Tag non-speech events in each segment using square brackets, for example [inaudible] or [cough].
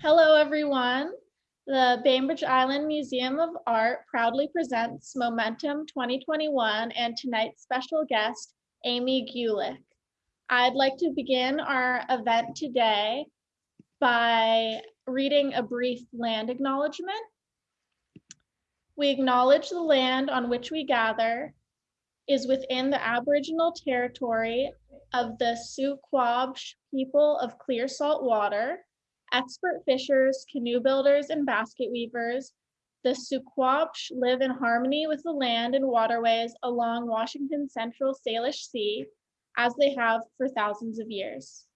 Hello, everyone. The Bainbridge Island Museum of Art proudly presents Momentum 2021 and tonight's special guest, Amy Gulick. I'd like to begin our event today by reading a brief land acknowledgement. We acknowledge the land on which we gather is within the Aboriginal territory of the Suquamish people of clear salt water Expert fishers, canoe builders, and basket weavers, the Suquamish live in harmony with the land and waterways along Washington's central Salish Sea, as they have for thousands of years.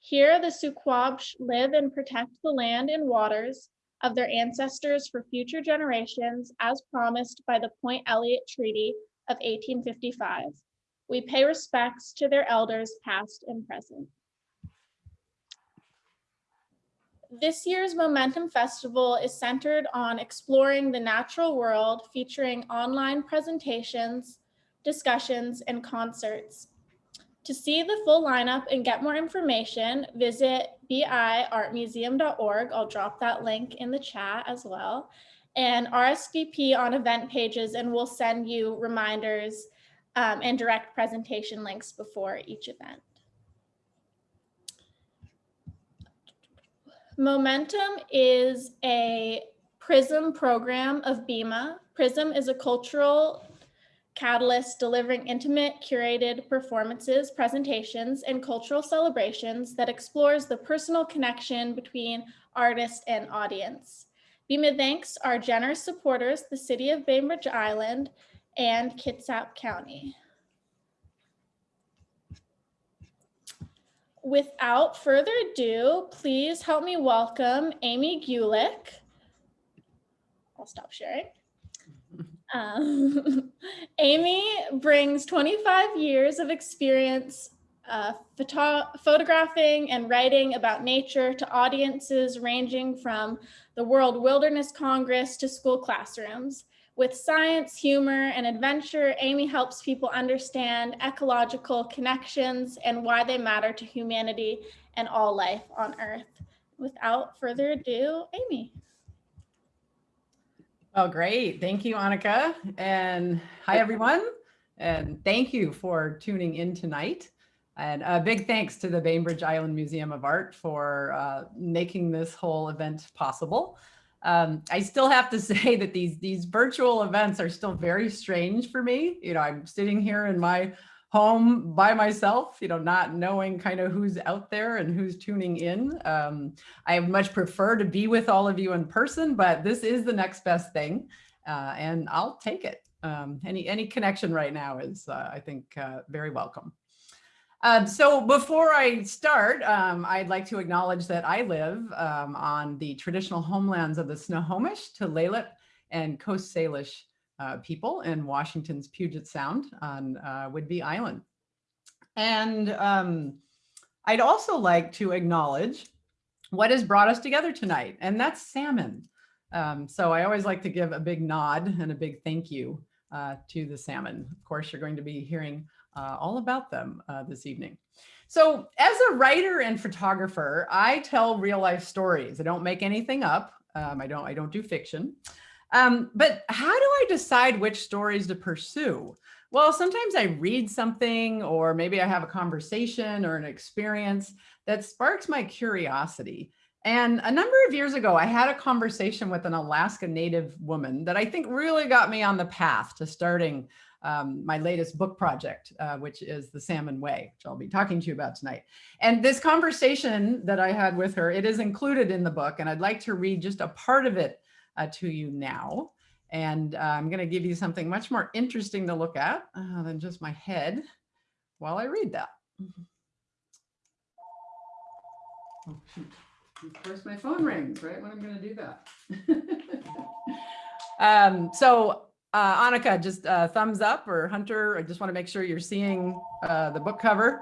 Here, the Suquamish live and protect the land and waters of their ancestors for future generations, as promised by the Point Elliott Treaty of 1855. We pay respects to their elders, past and present. This year's Momentum Festival is centered on exploring the natural world, featuring online presentations, discussions, and concerts. To see the full lineup and get more information, visit biartmuseum.org. I'll drop that link in the chat as well. And RSVP on event pages, and we'll send you reminders um, and direct presentation links before each event. Momentum is a PRISM program of BIMA. PRISM is a cultural catalyst delivering intimate, curated performances, presentations, and cultural celebrations that explores the personal connection between artist and audience. BIMA thanks our generous supporters, the City of Bainbridge Island and Kitsap County. Without further ado, please help me welcome Amy Gulick. I'll stop sharing. [laughs] Um, [laughs] Amy brings 25 years of experience uh, photo photographing and writing about nature to audiences ranging from the World Wilderness Congress to school classrooms. With science, humor, and adventure, Amy helps people understand ecological connections and why they matter to humanity and all life on Earth. Without further ado, Amy. Oh, great. Thank you, Annika. And hi, everyone. And thank you for tuning in tonight. And a big thanks to the Bainbridge Island Museum of Art for uh, making this whole event possible. Um, I still have to [laughs] say that these these virtual events are still very strange for me. You know, I'm sitting here in my home by myself, you know, not knowing kind of who's out there and who's tuning in. Um, I much prefer to be with all of you in person, but this is the next best thing, uh, and I'll take it. Um, any any connection right now is, uh, I think, uh, very welcome. Um, so before I start, um, I'd like to acknowledge that I live um, on the traditional homelands of the Snohomish, Tulalip, and Coast Salish uh, people in Washington's Puget Sound on uh, Whidbey Island. And um, I'd also like to acknowledge what has brought us together tonight, and that's salmon. Um, so I always like to give a big nod and a big thank you uh, to the salmon. Of course, you're going to be hearing uh, all about them uh, this evening. So as a writer and photographer, I tell real life stories. I don't make anything up. Um, I don't I don't do fiction. Um, but how do I decide which stories to pursue? Well, sometimes I read something or maybe I have a conversation or an experience that sparks my curiosity. And a number of years ago, I had a conversation with an Alaska Native woman that I think really got me on the path to starting um, my latest book project, uh, which is The Salmon Way, which I'll be talking to you about tonight. And this conversation that I had with her, it is included in the book, and I'd like to read just a part of it uh, to you now. And uh, I'm going to give you something much more interesting to look at uh, than just my head while I read that. Oh. Of course, my phone rings right when I'm going to do that. [laughs] um, so uh, Annika, just uh, thumbs up or Hunter, I just want to make sure you're seeing uh, the book cover.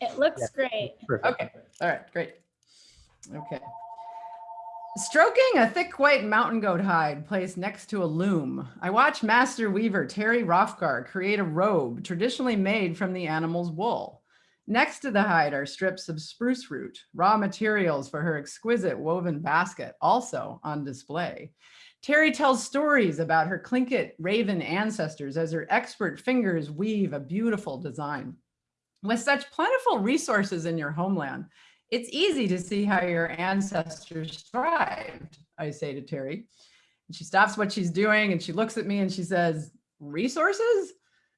It looks yeah. great. Perfect. Okay. All right. Great. Okay. Stroking a thick white mountain goat hide placed next to a loom, I watch master weaver Teri Rofkar create a robe traditionally made from the animal's wool. Next to the hide are strips of spruce root, raw materials for her exquisite woven basket, also on display. Teri tells stories about her Tlingit raven ancestors as her expert fingers weave a beautiful design. With such plentiful resources in your homeland, it's easy to see how your ancestors thrived, I say to Teri. And she stops what she's doing and she looks at me and she says, resources?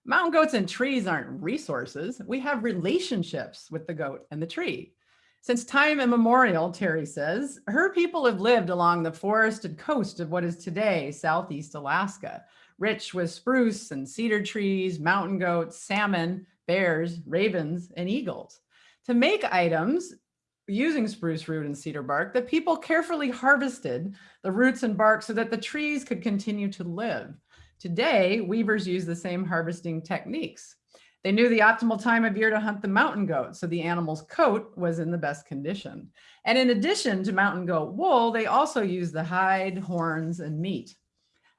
Mountain goats and trees aren't resources. We have relationships with the goat and the tree. Since time immemorial, Teri says, her people have lived along the forested coast of what is today Southeast Alaska, rich with spruce and cedar trees, mountain goats, salmon, bears, ravens, and eagles. To make items using spruce root and cedar bark, the people carefully harvested the roots and bark so that the trees could continue to live. Today, weavers use the same harvesting techniques. They knew the optimal time of year to hunt the mountain goat, so the animal's coat was in the best condition. And in addition to mountain goat wool, they also used the hide, horns, and meat.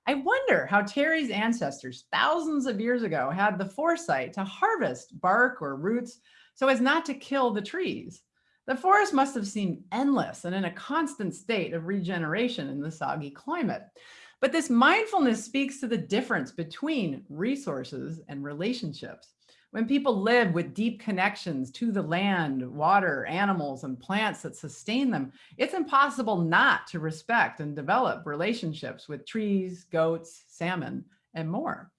I wonder how Teri's ancestors thousands of years ago had the foresight to harvest bark or roots so as not to kill the trees. The forest must have seemed endless and in a constant state of regeneration in the soggy climate. But this mindfulness speaks to the difference between resources and relationships. When people live with deep connections to the land, water, animals, and plants that sustain them, it's impossible not to respect and develop relationships with trees, goats, salmon, and more.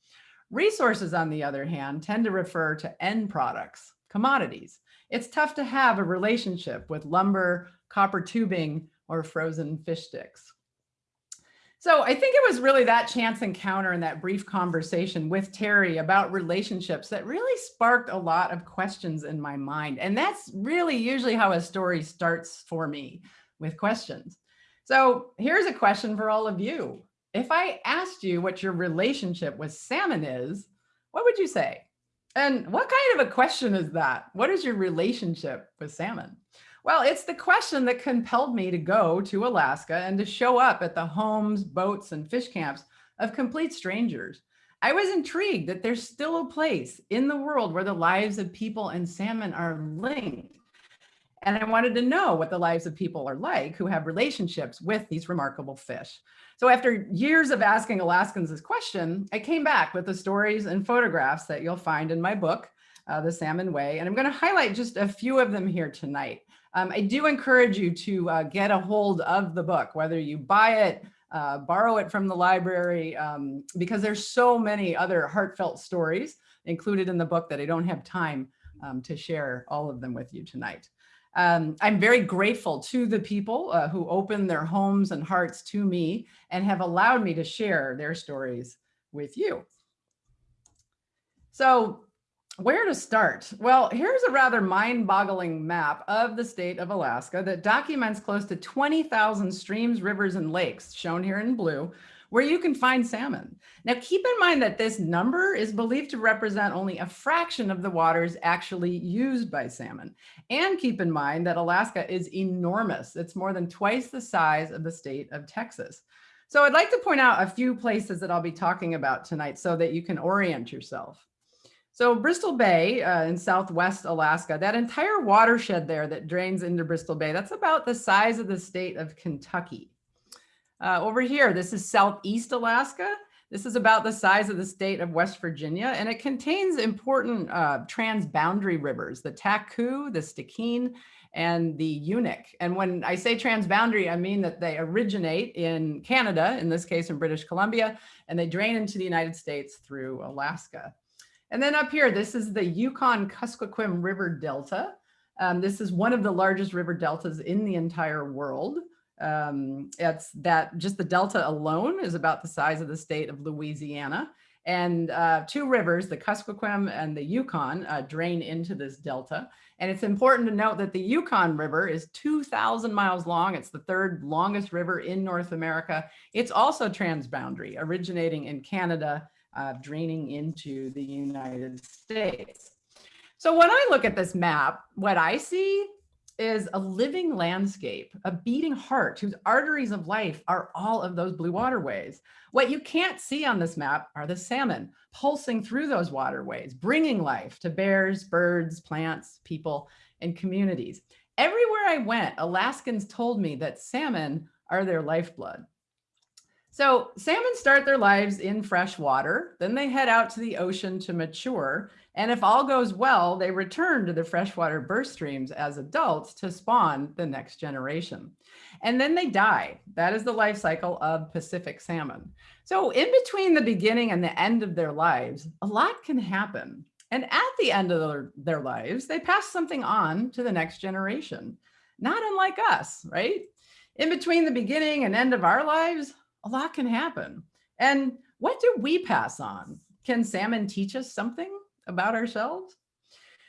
Resources, on the other hand, tend to refer to end products, commodities. It's tough to have a relationship with lumber, copper tubing, or frozen fish sticks. So I think it was really that chance encounter and that brief conversation with Teri about relationships that really sparked a lot of questions in my mind. And that's really usually how a story starts for me with questions. So here's a question for all of you. If I asked you what your relationship with salmon is, what would you say? And what kind of a question is that? What is your relationship with salmon? Well, it's the question that compelled me to go to Alaska and to show up at the homes, boats, and fish camps of complete strangers. I was intrigued that there's still a place in the world where the lives of people and salmon are linked. And I wanted to know what the lives of people are like who have relationships with these remarkable fish. So after years of asking Alaskans this question, I came back with the stories and photographs that you'll find in my book, uh, The Salmon Way. And I'm going to highlight just a few of them here tonight. Um, I do encourage you to uh, get a hold of the book, whether you buy it, uh, borrow it from the library, um, because there's so many other heartfelt stories included in the book that I don't have time um, to share all of them with you tonight. Um, I'm very grateful to the people uh, who opened their homes and hearts to me and have allowed me to share their stories with you. So where to start? Well, here's a rather mind-boggling map of the state of Alaska that documents close to 20,000 streams, rivers, and lakes, shown here in blue, where you can find salmon. Now, keep in mind that this number is believed to represent only a fraction of the waters actually used by salmon. And keep in mind that Alaska is enormous. It's more than twice the size of the state of Texas. So I'd like to point out a few places that I'll be talking about tonight so that you can orient yourself. So Bristol Bay uh, in Southwest Alaska, that entire watershed there that drains into Bristol Bay, that's about the size of the state of Kentucky. Uh, over here, this is Southeast Alaska. This is about the size of the state of West Virginia, and it contains important uh, transboundary rivers, the Taku, the Stikine, and the Unuk. And when I say transboundary, I mean that they originate in Canada, in this case in British Columbia, and they drain into the United States through Alaska. And then up here, this is the Yukon Kuskokwim River Delta. Um, this is one of the largest river deltas in the entire world. Um, it's that just the delta alone is about the size of the state of Louisiana. And uh, two rivers, the Kuskokwim and the Yukon, uh, drain into this delta. And it's important to note that the Yukon River is 2,000 miles long. It's the third longest river in North America. It's also transboundary, originating in Canada uh, draining into the United States. So when I look at this map, what I see is a living landscape, a beating heart whose arteries of life are all of those blue waterways. What you can't see on this map are the salmon pulsing through those waterways, bringing life to bears, birds, plants, people, and communities. Everywhere I went, Alaskans told me that salmon are their lifeblood. So salmon start their lives in fresh water, then they head out to the ocean to mature. And if all goes well, they return to the freshwater burst streams as adults to spawn the next generation. And then they die. That is the life cycle of Pacific salmon. So in between the beginning and the end of their lives, a lot can happen. And at the end of their, their lives, they pass something on to the next generation, not unlike us, right? In between the beginning and end of our lives, a lot can happen. And what do we pass on? Can salmon teach us something about ourselves?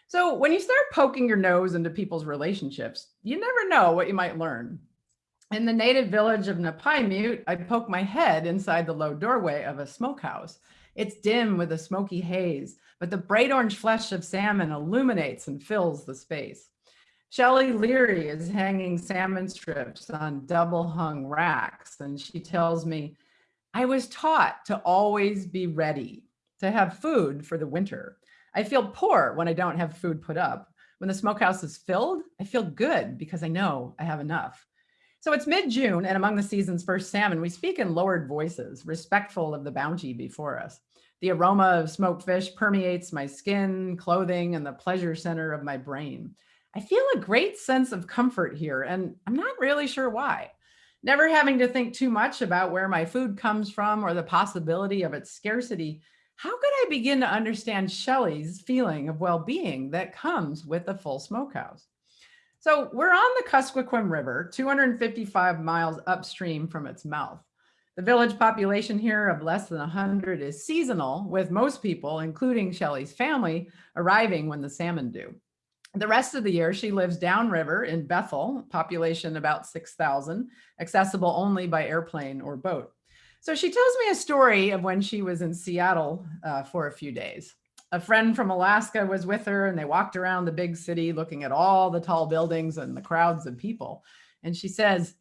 So when you start poking your nose into people's relationships, you never know what you might learn. In the native village of Napaimute, I poke my head inside the low doorway of a smokehouse. It's dim with a smoky haze, but the bright orange flesh of salmon illuminates and fills the space. Shelley Leary is hanging salmon strips on double hung racks. And she tells me, I was taught to always be ready, to have food for the winter. I feel poor when I don't have food put up. When the smokehouse is filled, I feel good because I know I have enough. So it's mid-June and among the season's first salmon, we speak in lowered voices, respectful of the bounty before us. The aroma of smoked fish permeates my skin, clothing, and the pleasure center of my brain. I feel a great sense of comfort here, and I'm not really sure why. Never having to think too much about where my food comes from or the possibility of its scarcity, how could I begin to understand Shelley's feeling of well-being that comes with a full smokehouse? So we're on the Kuskokwim River, 255 miles upstream from its mouth. The village population here of less than 100 is seasonal, with most people, including Shelley's family, arriving when the salmon do. The rest of the year, she lives downriver in Bethel, population about 6,000, accessible only by airplane or boat. So she tells me a story of when she was in Seattle uh, for a few days. A friend from Alaska was with her and they walked around the big city looking at all the tall buildings and the crowds of people. And she says,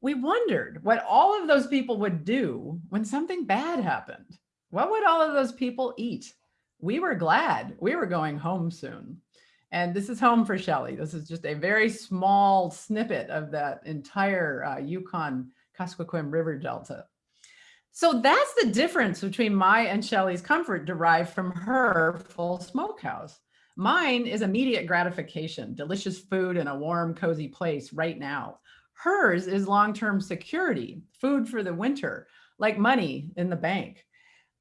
we wondered what all of those people would do when something bad happened. What would all of those people eat? We were glad we were going home soon. And this is home for Shelley. This is just a very small snippet of that entire uh, Yukon Kuskokwim River Delta. So that's the difference between my and Shelley's comfort derived from her full smokehouse. Mine is immediate gratification, delicious food in a warm, cozy place right now. Hers is long-term security, food for the winter, like money in the bank.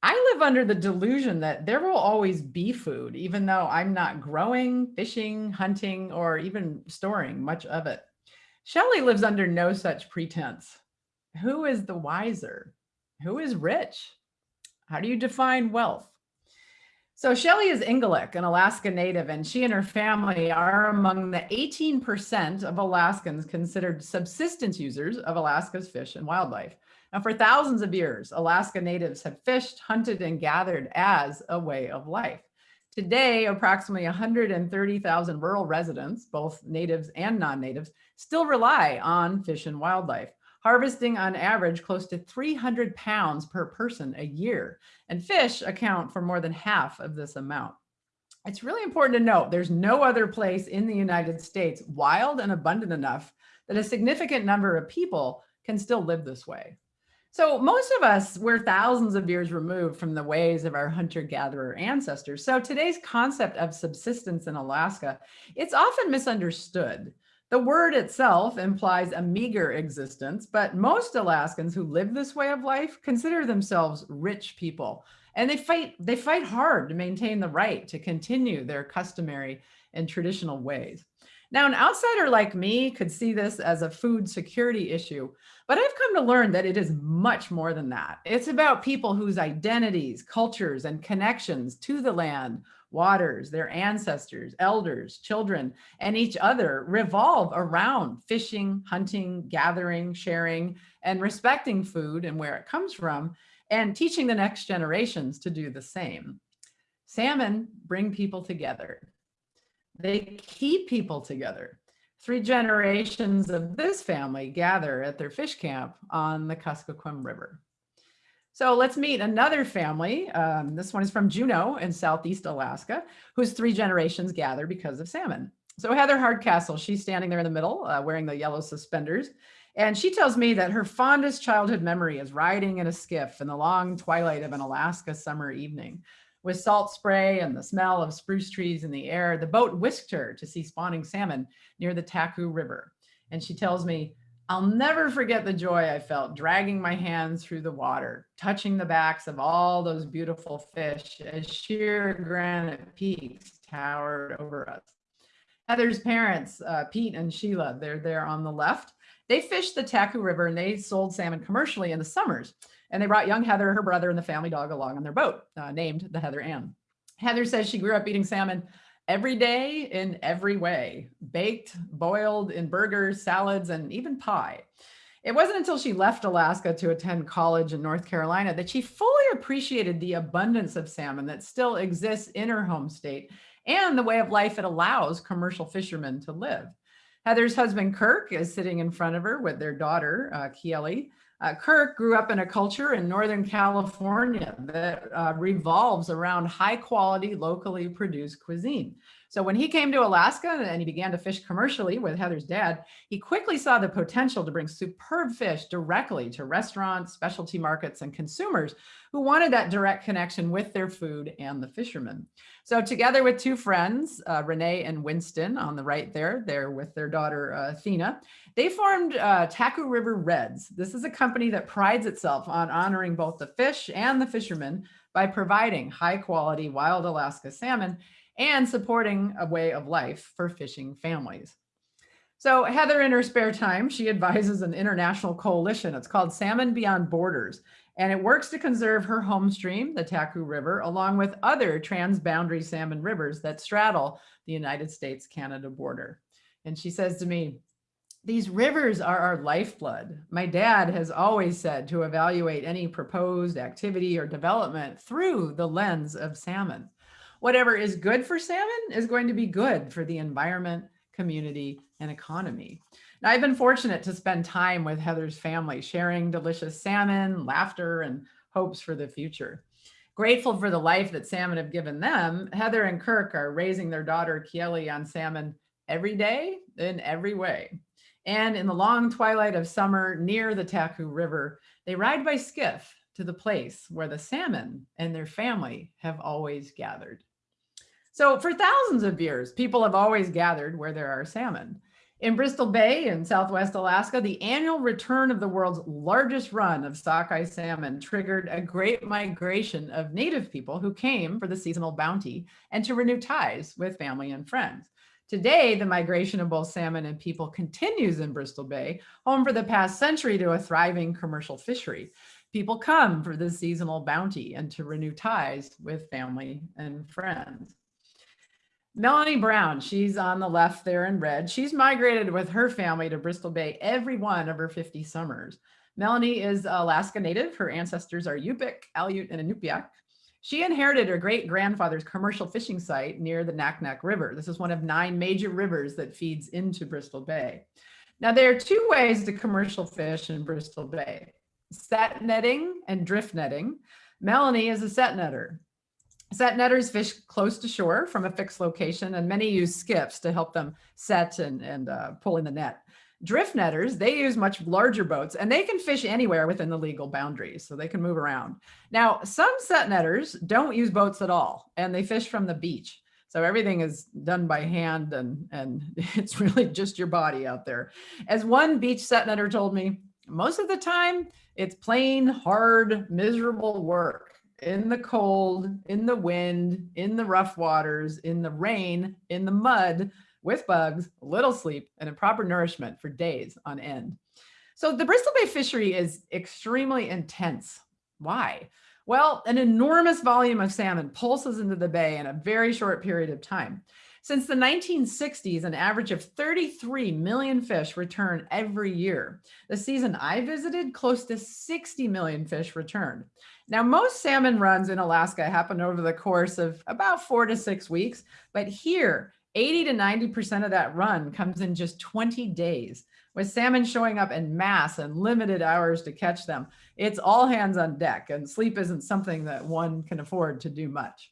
I live under the delusion that there will always be food, even though I'm not growing, fishing, hunting, or even storing much of it. Shelley lives under no such pretense. Who is the wiser? Who is rich? How do you define wealth? So Shelley is Ingalik, an Alaska native, and she and her family are among the 18% of Alaskans considered subsistence users of Alaska's fish and wildlife. For thousands of years, Alaska natives have fished, hunted, and gathered as a way of life. Today, approximately 130,000 rural residents, both natives and non-natives, still rely on fish and wildlife, harvesting on average close to 300 pounds per person a year. And fish account for more than half of this amount. It's really important to note there's no other place in the United States wild and abundant enough that a significant number of people can still live this way. So most of us, we're thousands of years removed from the ways of our hunter-gatherer ancestors. So today's concept of subsistence in Alaska, it's often misunderstood. The word itself implies a meager existence, but most Alaskans who live this way of life consider themselves rich people. And they fight, they fight hard to maintain the right to continue their customary and traditional ways. Now, an outsider like me could see this as a food security issue, but I've come to learn that it is much more than that. It's about people whose identities, cultures, and connections to the land, waters, their ancestors, elders, children, and each other revolve around fishing, hunting, gathering, sharing, and respecting food and where it comes from, and teaching the next generations to do the same. Salmon bring people together. They keep people together. three generations of this family gather at their fish camp on the Kuskokwim River. So let's meet another family. Um, this one is from Juneau in Southeast Alaska, whose three generations gather because of salmon. So Heather Hardcastle, she's standing there in the middle uh, wearing the yellow suspenders. And she tells me that her fondest childhood memory is riding in a skiff in the long twilight of an Alaska summer evening. With salt spray and the smell of spruce trees in the air, the boat whisked her to see spawning salmon near the Taku River. And she tells me, I'll never forget the joy I felt dragging my hands through the water, touching the backs of all those beautiful fish as sheer granite peaks towered over us. Heather's parents, uh, Pete and Sheila, they're there on the left. They fished the Taku River and they sold salmon commercially in the summers. And they brought young Heather, her brother, and the family dog along on their boat, uh, named the Heather Ann. Heather says she grew up eating salmon every day in every way, baked, boiled in burgers, salads, and even pie. It wasn't until she left Alaska to attend college in North Carolina that she fully appreciated the abundance of salmon that still exists in her home state and the way of life it allows commercial fishermen to live. Heather's husband, Kirk, is sitting in front of her with their daughter, uh. Uh, Kirk grew up in a culture in Northern California that uh, revolves around high quality, locally produced cuisine. So when he came to Alaska and he began to fish commercially with Heather's dad, he quickly saw the potential to bring superb fish directly to restaurants, specialty markets, and consumers who wanted that direct connection with their food and the fishermen. So together with two friends, uh, Renee and Winston on the right there, they're with their daughter, uh, Athena, they formed uh, Taku River Reds. This is a company that prides itself on honoring both the fish and the fishermen by providing high quality wild Alaska salmon and supporting a way of life for fishing families. So Heather, in her spare time, she [laughs] advises an international coalition. It's called Salmon Beyond Borders, and it works to conserve her home stream, the Taku River, along with other transboundary salmon rivers that straddle the United States-Canada border. And she says to me, these rivers are our lifeblood. My dad has always said to evaluate any proposed activity or development through the lens of salmon whatever is good for salmon is going to be good for the environment, community, and economy. I've been fortunate to spend time with Heather's family, sharing delicious salmon, laughter, and hopes for the future. Grateful for the life that salmon have given them, Heather and Kirk are raising their daughter Kieli on salmon every day in every way. And in the long twilight of summer near the Taku River, they ride by skiff to the place where the salmon and their family have always gathered. So for thousands of years, people have always gathered where there are salmon. In Bristol Bay in Southwest Alaska, the annual return of the world's largest run of sockeye salmon triggered a great migration of native people who came for the seasonal bounty and to renew ties with family and friends. Today, the migration of both salmon and people continues in Bristol Bay, home for the past century to a thriving commercial fishery. People come for the seasonal bounty and to renew ties with family and friends. Melanie Brown, she's on the left there in red. She's migrated with her family to Bristol Bay every one of her 50 summers. Melanie is Alaska native. Her ancestors are Yupik, Aleut, and Inupiaq. She inherited her great grandfather's commercial fishing site near the Naknek River. This is one of nine major rivers that feeds into Bristol Bay. Now there are two ways to commercial fish in Bristol Bay, set netting and drift netting. Melanie is a set netter. Set netters fish close to shore from a fixed location, and many use skiffs to help them set and, and uh, pull in the net. Drift netters, they use much larger boats and they can fish anywhere within the legal boundaries, so they can move around. Now, some set netters don't use boats at all, and they fish from the beach. So everything is done by hand and, and [laughs] it's really just your body out there. As one beach set netter told me, most of the time, it's plain, hard, miserable work in the cold, in the wind, in the rough waters, in the rain, in the mud, with bugs, little sleep, and improper nourishment for days on end. So the Bristol Bay fishery is extremely intense. Why? Well, an enormous volume of salmon pulses into the bay in a very short period of time. Since the 1960s, an average of 33 million fish return every year. The season I visited, close to 60 million fish returned. Now, most salmon runs in Alaska happen over the course of about four to six weeks, but here 80 to 90% of that run comes in just 20 days with salmon showing up in mass and limited hours to catch them. It's all hands on deck and sleep isn't something that one can afford to do much.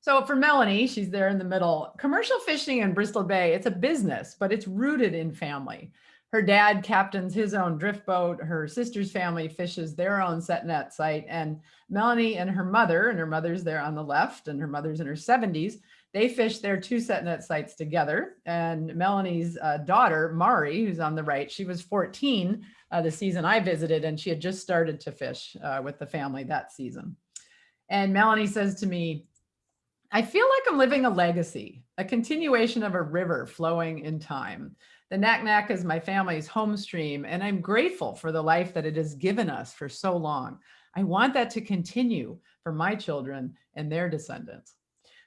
So for Melanie, she's there in the middle, commercial fishing in Bristol Bay, it's a business, but it's rooted in family. Her dad captains his own drift boat. Her sister's family fishes their own set net site. And Melanie and her mother, and her mother's there on the left, and her mother's in her 70s, they fish their two set net sites together. And Melanie's uh, daughter, Mari, who's on the right, she was 14 uh, the season I visited, and she had just started to fish uh, with the family that season. And Melanie says to me, I feel like I'm living a legacy, a continuation of a river flowing in time. The Naknek is my family's home stream, and I'm grateful for the life that it has given us for so long. I want that to continue for my children and their descendants.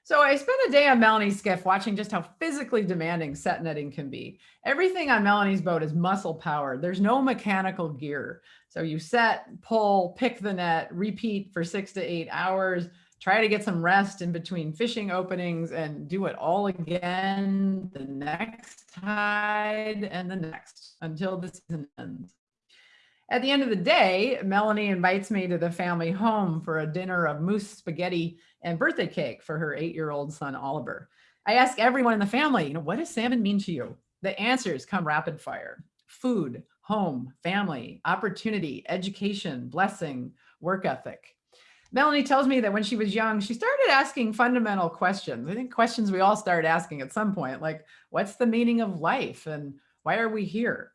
So I spent a day on Melanie's skiff watching just how physically demanding set netting can be. Everything on Melanie's boat is muscle powered. There's no mechanical gear. So you set, pull, pick the net, repeat for six to eight hours, try to get some rest in between fishing openings and do it all again the next tide and the next until the season ends. At the end of the day, Melanie invites me to the family home for a dinner of moose spaghetti and birthday cake for her eight-year-old son, Oliver. I ask everyone in the family, you know, what does salmon mean to you? The answers come rapid fire. Food, home, family, opportunity, education, blessing, work ethic. Melanie tells me that when she was young, she started asking fundamental questions. I think questions we all start asking at some point, like, what's the meaning of life and why are we here?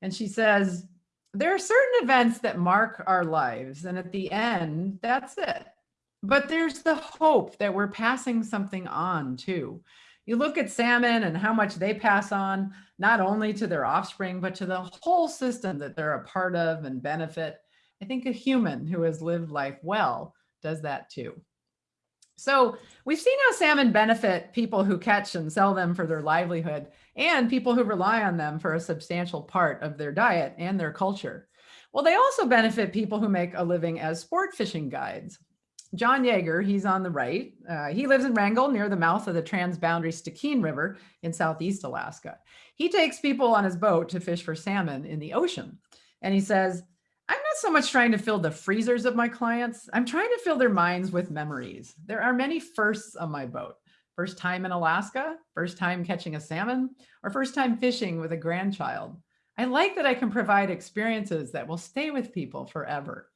And she says, there are certain events that mark our lives. And at the end, that's it. But there's the hope that we're passing something on too. You look at salmon and how much they pass on, not only to their offspring, but to the whole system that they're a part of and benefit. I think a human who has lived life well does that too. So we've seen how salmon benefit people who catch and sell them for their livelihood and people who rely on them for a substantial part of their diet and their culture. Well, they also benefit people who make a living as sport fishing guides. John Yeager, he's on the right. Uh, he lives in Wrangell near the mouth of the transboundary Stikine River in Southeast Alaska. He takes people on his boat to fish for salmon in the ocean. And he says, so much trying to fill the freezers of my clients. I'm trying to fill their minds with memories. There are many firsts on my boat. First time in Alaska, first time catching a salmon, or first time fishing with a grandchild. I like that I can provide experiences that will stay with people forever.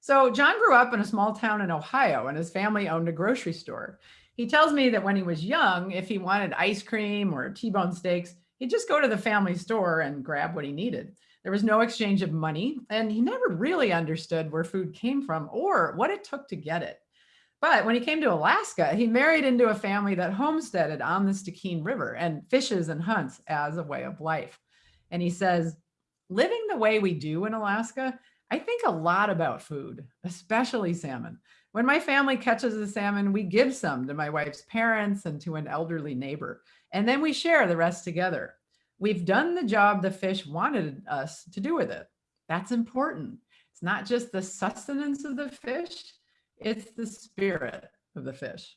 So John grew up in a small town in Ohio and his family owned a grocery store. He tells me that when he was young, if he wanted ice cream or T-bone steaks, he'd just go to the family store and grab what he needed. There was no exchange of money, and he never really understood where food came from or what it took to get it. But when he came to Alaska, he married into a family that homesteaded on the Stikine River and fishes and hunts as a way of life. And he says, living the way we do in Alaska, I think a lot about food, especially salmon. When my family catches a salmon, we give some to my wife's parents and to an elderly neighbor, and then we share the rest together. We've done the job the fish wanted us to do with it. That's important. It's not just the sustenance of the fish, it's the spirit of the fish.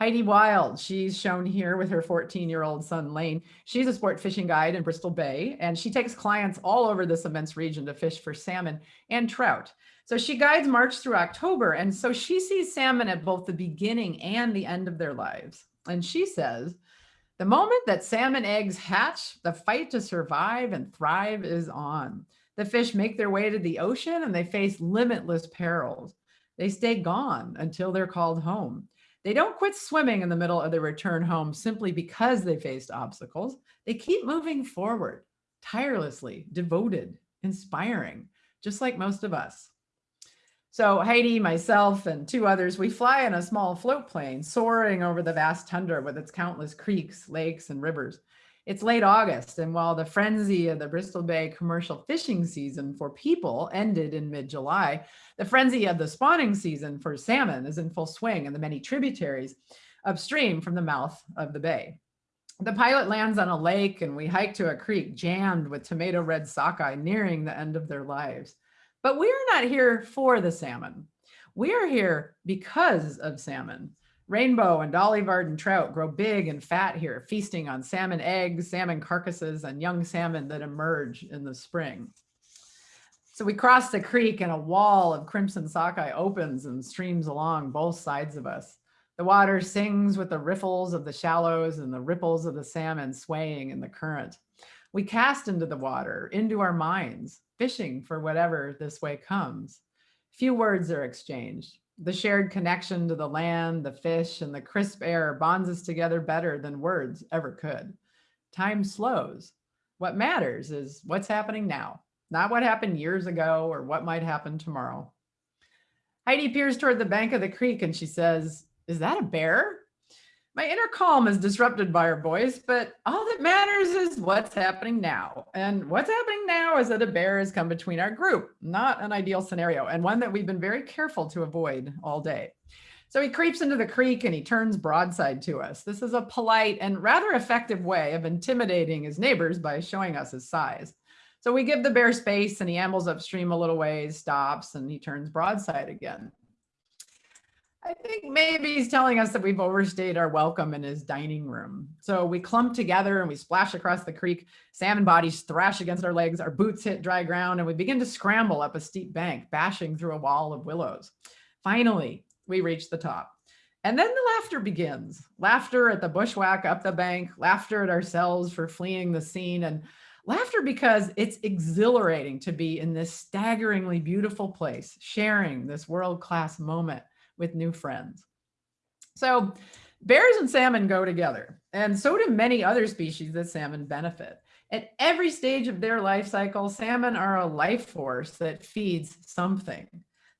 Heidi Wild, she's shown here with her 14 year old son, Lane. She's a sport fishing guide in Bristol Bay, and she takes clients all over this immense region to fish for salmon and trout. So she guides March through October. And so she sees salmon at both the beginning and the end of their lives. And she says, the moment that salmon eggs hatch, the fight to survive and thrive is on. The fish make their way to the ocean and they face limitless perils. They stay gone until they're called home. They don't quit swimming in the middle of their return home simply because they faced obstacles. They keep moving forward, tirelessly, devoted, inspiring, just like most of us. So Heidi, myself, and two others, we fly in a small float plane soaring over the vast tundra with its countless creeks, lakes, and rivers. It's late August, and while the frenzy of the Bristol Bay commercial fishing season for people ended in mid-July, the frenzy of the spawning season for salmon is in full swing in the many tributaries upstream from the mouth of the bay. The pilot lands on a lake and we hike to a creek jammed with tomato red sockeye nearing the end of their lives. But we're not here for the salmon. We are here because of salmon. Rainbow and Dolly Varden trout grow big and fat here, feasting on salmon eggs, salmon carcasses, and young salmon that emerge in the spring. So we cross the creek and a wall of crimson sockeye opens and streams along both sides of us. The water sings with the riffles of the shallows and the ripples of the salmon swaying in the current. We cast into the water, into our minds, fishing for whatever this way comes. Few words are exchanged. The shared connection to the land, the fish, and the crisp air bonds us together better than words ever could. Time slows. What matters is what's happening now, not what happened years ago or what might happen tomorrow. Heidi peers toward the bank of the creek and she says, is that a bear? My inner calm is disrupted by her voice, but all that matters is what's happening now. And what's happening now is that a bear has come between our group, not an ideal scenario, and one that we've been very careful to avoid all day. So he creeps into the creek and he turns broadside to us. This is a polite and rather effective way of intimidating his neighbors by showing us his size. So we give the bear space and he ambles upstream a little ways, stops, and he turns broadside again. I think maybe he's telling us that we've overstayed our welcome in his dining room. So we clump together and we splash across the creek. Salmon bodies thrash against our legs. Our boots hit dry ground and we begin to scramble up a steep bank, bashing through a wall of willows. Finally, we reach the top. And then the laughter begins. Laughter at the bushwhack up the bank, laughter at ourselves for fleeing the scene, and laughter because it's exhilarating to be in this staggeringly beautiful place, sharing this world-class moment with new friends. So bears and salmon go together, and so do many other species that salmon benefit. At every stage of their life cycle, salmon are a life force that feeds something.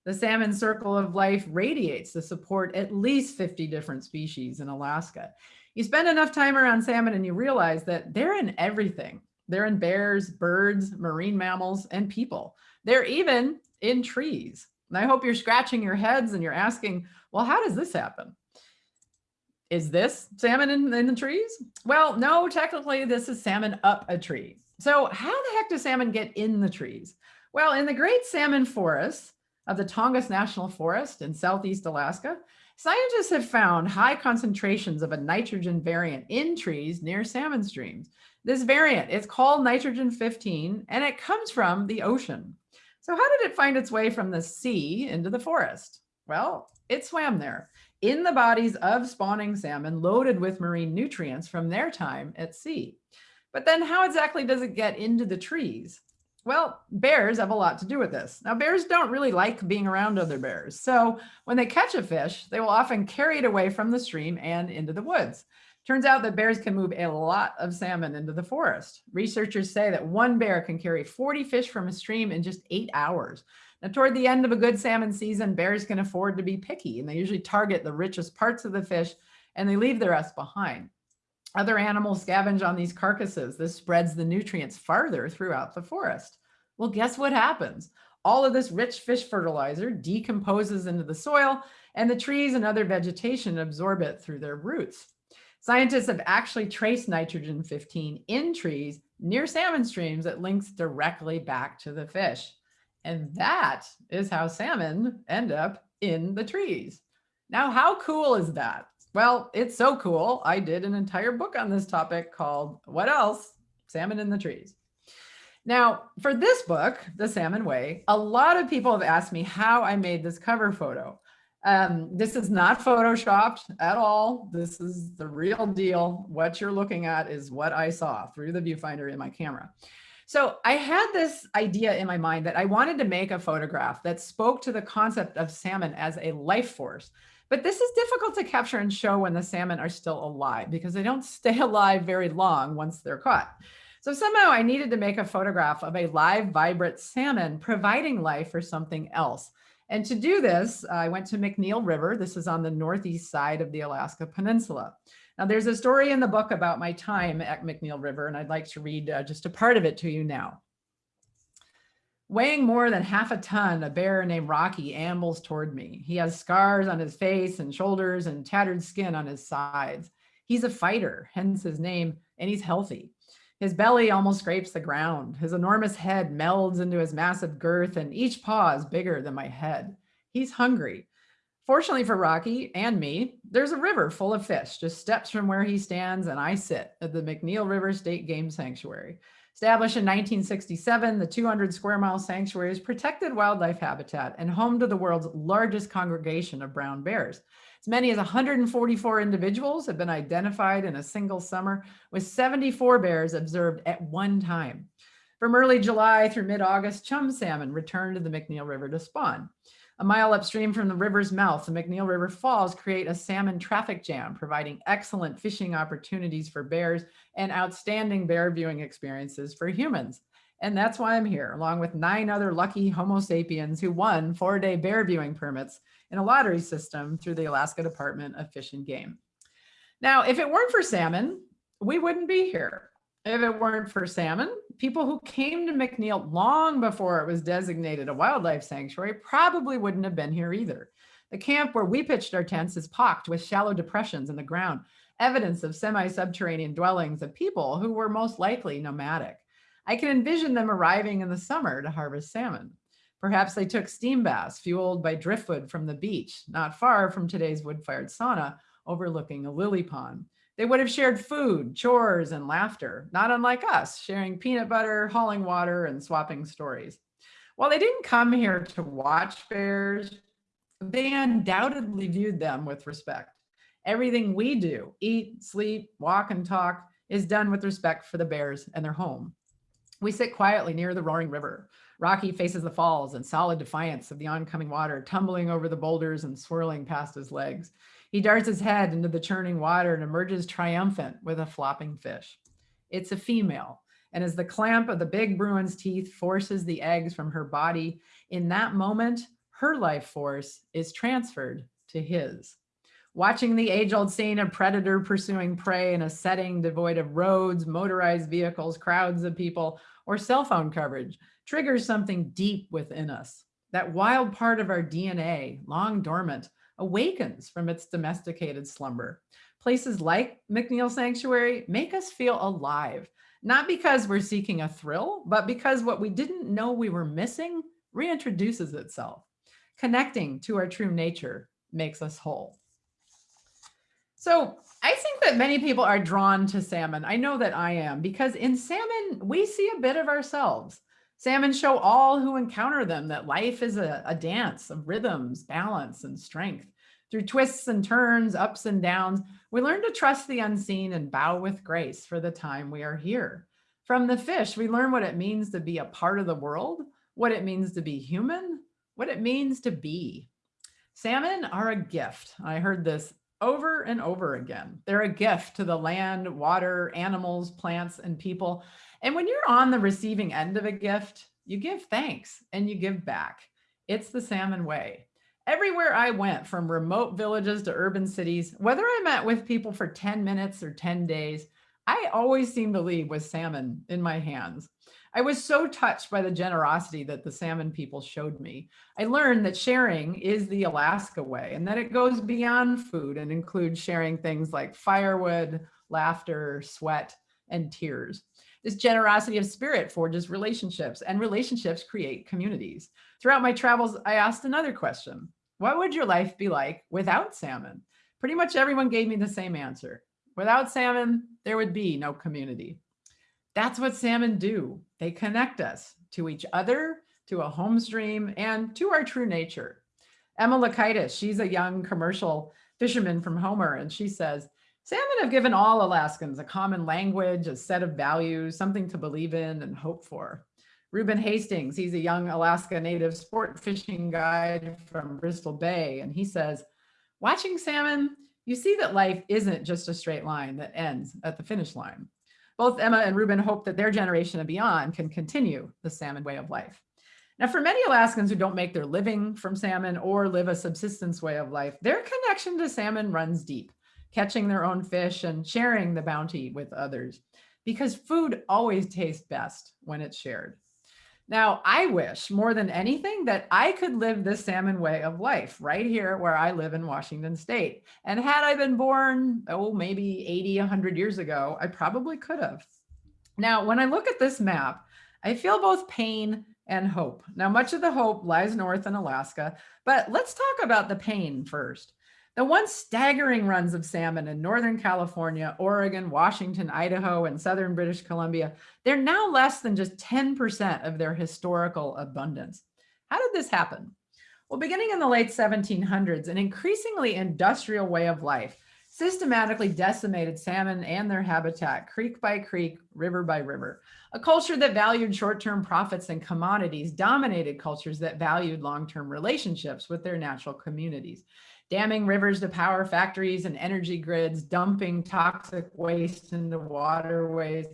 The salmon circle of life radiates to support at least 50 different species in Alaska. You spend enough time around salmon and you realize that they're in everything. They're in bears, birds, marine mammals, and people. They're even in trees. And I hope you're scratching your heads and you're asking, well, how does this happen? Is this salmon in, in the trees? Well, no, technically this is salmon up a tree. So how the heck does salmon get in the trees? Well, in the Great Salmon Forest of the Tongass National Forest in Southeast Alaska, scientists have found high concentrations of a nitrogen variant in trees near salmon streams. This variant is called nitrogen 15 and it comes from the ocean. So how did it find its way from the sea into the forest? Well, it swam there in the bodies of spawning salmon loaded with marine nutrients from their time at sea. But then how exactly does it get into the trees? Well, bears have a lot to do with this. Now, bears don't really like being around other bears. So when they catch a fish, they will often carry it away from the stream and into the woods. Turns out that bears can move a lot of salmon into the forest. Researchers say that one bear can carry 40 fish from a stream in just eight hours. Now, toward the end of a good salmon season, bears can afford to be picky and they usually target the richest parts of the fish and they leave the rest behind. Other animals scavenge on these carcasses. This spreads the nutrients farther throughout the forest. Well, guess what happens? All of this rich fish fertilizer decomposes into the soil and the trees and other vegetation absorb it through their roots. Scientists have actually traced nitrogen 15 in trees near salmon streams that links directly back to the fish. And that is how salmon end up in the trees. Now, how cool is that? Well, it's so cool. I did an entire book on this topic called What Else? Salmon in the Trees. Now, for this book, The Salmon Way, a lot of people have asked me how I made this cover photo. Um, this is not photoshopped at all. This is the real deal. What you're looking at is what I saw through the viewfinder in my camera. So I had this idea in my mind that I wanted to make a photograph that spoke to the concept of salmon as a life force. But this is difficult to capture and show when the salmon are still alive because they don't [laughs] stay alive very long once they're caught. So somehow I needed to make a photograph of a live, vibrant salmon providing life for something else. And to do this, I went to McNeil River. This is on the northeast side of the Alaska Peninsula. Now there's a story in the book about my time at McNeil River, and I'd like to read uh, just a part of it to you now. Weighing more than half a ton, a bear named Rocky ambles toward me. He has scars on his face and shoulders and tattered skin on his sides. He's a fighter, hence his name, and he's healthy. His belly almost scrapes the ground. His enormous head melds into his massive girth and each paw is bigger than my head. He's hungry. Fortunately for Rocky and me, there's a river full of fish, just steps from where he stands and I sit at the McNeil River State Game Sanctuary. Established in 1967, the 200 square mile sanctuary is protected wildlife habitat and home to the world's largest congregation of brown bears. As many as 144 individuals have been identified in a single summer, with 74 bears observed at one time. From early July through mid-August, chum salmon return to the McNeil River to spawn. A mile upstream from the river's mouth, the McNeil River Falls create a salmon traffic jam, providing excellent fishing opportunities for bears and outstanding bear viewing experiences for humans. And that's why I'm here, along with nine other lucky Homo sapiens who won four-day bear viewing permits in a lottery system through the Alaska Department of Fish and Game. Now, if it weren't for salmon, we wouldn't be here. If it weren't for salmon, people who came to McNeil long before it was designated a wildlife sanctuary probably wouldn't have been here either. The camp where we pitched our tents is pocked with shallow depressions in the ground, evidence of semi-subterranean dwellings of people who were most likely nomadic. I can envision them arriving in the summer to harvest salmon. Perhaps they took steam baths fueled by driftwood from the beach, not far from today's wood-fired sauna overlooking a lily pond. They would have shared food, chores, and laughter, not unlike us, sharing peanut butter, hauling water, and swapping stories. While they didn't come here to watch bears, they undoubtedly viewed them with respect. Everything we do, eat, sleep, walk, and talk, is done with respect for the bears and their home. We sit quietly near the roaring river. Rocky faces the falls in solid defiance of the oncoming water, tumbling over the boulders and swirling past his legs. He darts his head into the churning water and emerges triumphant with a flopping fish. It's a female. And as the clamp of the big Bruin's teeth forces the eggs from her body, in that moment, her life force is transferred to his. Watching the age-old scene of predator pursuing prey in a setting devoid of roads, motorized vehicles, crowds of people, or cell phone coverage triggers something deep within us. That wild part of our DNA, long dormant, awakens from its domesticated slumber. Places like McNeil Sanctuary make us feel alive, not because we're seeking a thrill, but because what we didn't know we were missing reintroduces itself. Connecting to our true nature makes us whole. So I think that many people are drawn to salmon. I know that I am because in salmon, we see a bit of ourselves. Salmon show all who encounter them that life is a, a dance of rhythms, balance, and strength. Through twists and turns, ups and downs, we learn to trust the unseen and bow with grace for the time we are here. From the fish, we learn what it means to be a part of the world, what it means to be human, what it means to be. Salmon are a gift. I heard this over and over again. They're a gift to the land, water, animals, plants, and people. And when you're on the receiving end of a gift, you give thanks and you give back. It's the salmon way. Everywhere I went from remote villages to urban cities, whether I met with people for 10 minutes or 10 days, I always seemed to leave with salmon in my hands. I was so touched by the generosity that the salmon people showed me. I learned that sharing is the Alaska way and that it goes beyond food and includes sharing things like firewood, laughter, sweat, and tears. This generosity of spirit forges relationships and relationships create communities. Throughout my travels, I asked another question. What would your life be like without salmon? Pretty much everyone gave me the same answer. Without salmon, there would be no community. That's what salmon do. They connect us to each other, to a home stream, and to our true nature. Emma Laukitis, she's a young commercial fisherman from Homer, and she says, Salmon have given all Alaskans a common language, a set of values, something to believe in and hope for. Reuben Hastings, he's a young Alaska native sport fishing guide from Bristol Bay, and he says, watching salmon, you see that life isn't just a straight line that ends at the finish line. Both Emma and Ruben hope that their generation and beyond can continue the salmon way of life. Now, for many Alaskans who don't make their living from salmon or live a subsistence way of life, their connection to salmon runs deep catching their own fish and sharing the bounty with others because food always tastes best when it's shared. Now, I wish more than anything that I could live this salmon way of life right here where I live in Washington state. And had I been born, oh, maybe 80, 100 years ago, I probably could have. Now, when I look at this map, I feel both pain and hope. Now, much of the hope lies north in Alaska, but let's talk about the pain first. The once staggering runs of salmon in Northern California, Oregon, Washington, Idaho, and Southern British Columbia, they're now less than just 10% of their historical abundance. How did this happen? Well, beginning in the late 1700s, an increasingly industrial way of life systematically decimated salmon and their habitat, creek by creek, river by river. A culture that valued short-term profits and commodities dominated cultures that valued long-term relationships with their natural communities. Damming rivers to power factories and energy grids, dumping toxic waste into waterways,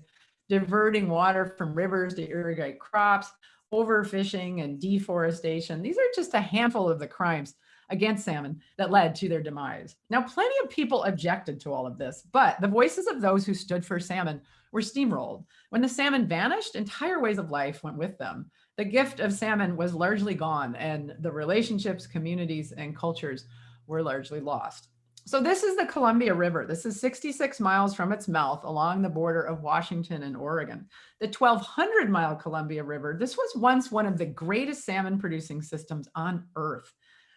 diverting water from rivers to irrigate crops, overfishing and deforestation. These are just a handful of the crimes against salmon that led to their demise. Now, plenty of people objected to all of this, but the voices of those who stood for salmon were steamrolled. When the salmon vanished, entire ways of life went with them. The gift of salmon was largely gone and the relationships, communities, and cultures were largely lost. So this is the Columbia River. This is 66 miles from its mouth along the border of Washington and Oregon. The 1200 mile Columbia River, this was once one of the greatest salmon producing systems on earth.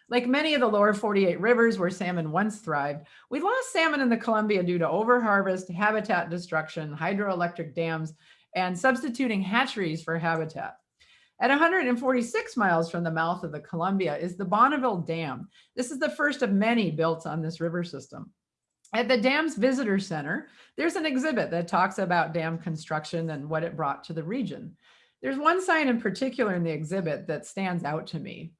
Like many of the lower 48 rivers where salmon once thrived, we lost salmon in the Columbia due to overharvest, habitat destruction, hydroelectric dams, and substituting hatcheries for habitat. At 146 miles from the mouth of the Columbia is the Bonneville Dam. This is the first of many built on this river system. At the dam's visitor center, there's an exhibit that talks about dam construction and what it brought to the region. There's one sign in particular in the exhibit that stands out to me.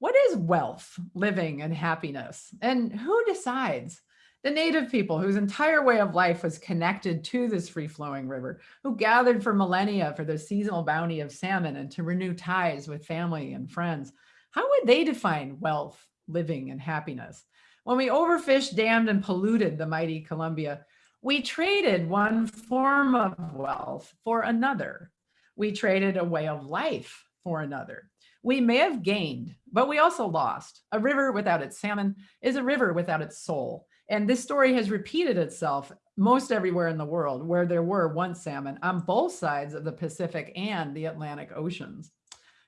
What is wealth, living, and happiness? And who decides? The native people whose entire way of life was connected to this free-flowing river, who gathered for millennia for the seasonal bounty of salmon and to renew ties with family and friends. How would they define wealth, living, and happiness? When we overfished, dammed, and polluted the mighty Columbia, we traded one form of wealth for another. We traded a way of life for another. We may have gained, but we also lost. A river without its salmon is a river without its soul. And this story has repeated itself most everywhere in the world where there were once salmon on both sides of the Pacific and the Atlantic Oceans.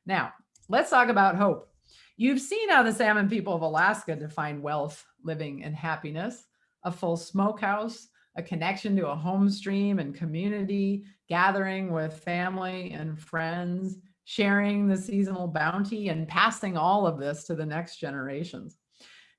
Now, let's talk about hope. You've seen how the salmon people of Alaska define wealth, living, and happiness, a full smokehouse, a connection to a home stream and community, gathering with family and friends, sharing the seasonal bounty and passing all of this to the next generations.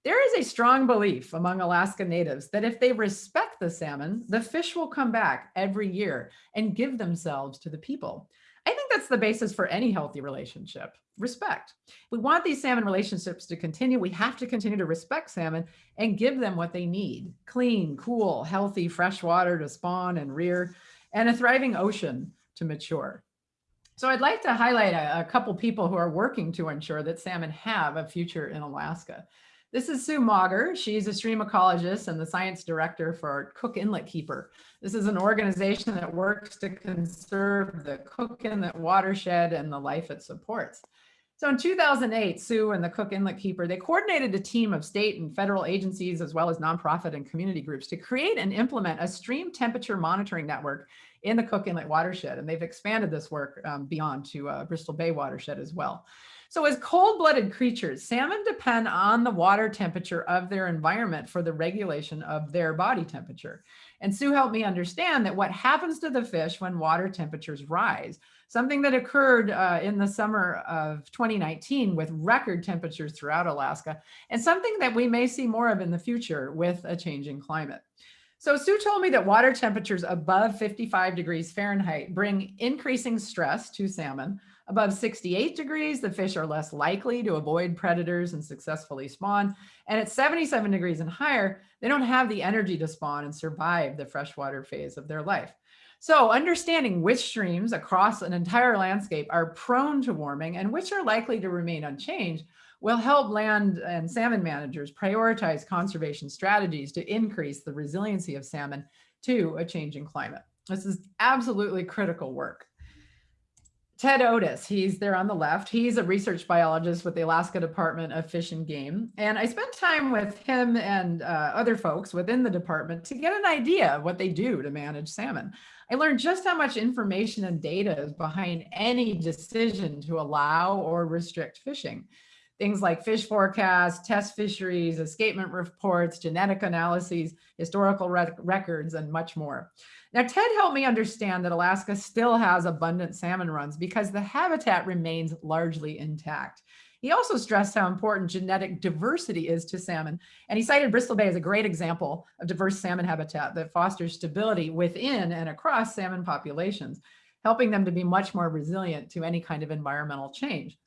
There is a strong belief among Alaska natives that if they respect the salmon, the fish will come back every year and give themselves to the people. I think that's the basis for any healthy relationship, respect. We want these salmon relationships to continue. We have to continue to respect salmon and give them what they need. Clean, cool, healthy, fresh water to spawn and rear, and a thriving ocean to mature. So I'd like to highlight a, a, couple people who are working to ensure that salmon have a future in Alaska. This is Sue Mauger. She's a stream ecologist and the science director for Cook Inlet Keeper. This is an organization that works to conserve the Cook Inlet watershed and the life it supports. So in 2008, Sue and the Cook Inlet Keeper, they coordinated a team of state and federal agencies, as well as nonprofit and community groups to create and implement a stream temperature monitoring network in the Cook Inlet watershed. And they've expanded this work um, beyond to uh, Bristol Bay watershed as well. So as cold-blooded creatures, salmon depend on the water temperature of their environment for the regulation of their body temperature. And Sue helped me understand that what happens to the fish when water temperatures rise, something that occurred uh, in the summer of 2019 with record temperatures throughout Alaska, and something that we may see more of in the future with a changing climate. So Sue told me that water temperatures above 55 degrees Fahrenheit bring increasing stress to salmon. Above 68 degrees, the fish are less likely to avoid predators and successfully spawn. And at 77 degrees and higher, they don't have the energy to spawn and survive the freshwater phase of their life. So understanding which streams across an entire landscape are prone to warming and which are likely to remain unchanged will help land and salmon managers prioritize conservation strategies to increase the resiliency of salmon to a changing climate. This is absolutely critical work. Ted Otis, he's there on the left. He's a research biologist with the Alaska Department of Fish and Game. And I spent time with him and uh, other folks within the department to get an idea of what they do to manage salmon. I learned just how much information and data is behind any decision to allow or restrict fishing. Things like fish forecasts, test fisheries, escapement reports, genetic analyses, historical rec records, and much more. Now, Ted helped me understand that Alaska still has abundant salmon runs because the habitat remains largely intact. He also stressed how important genetic diversity is to salmon. And he cited Bristol Bay as a great example of diverse salmon habitat that fosters stability within and across salmon populations, helping them to be much more resilient to any kind of environmental change.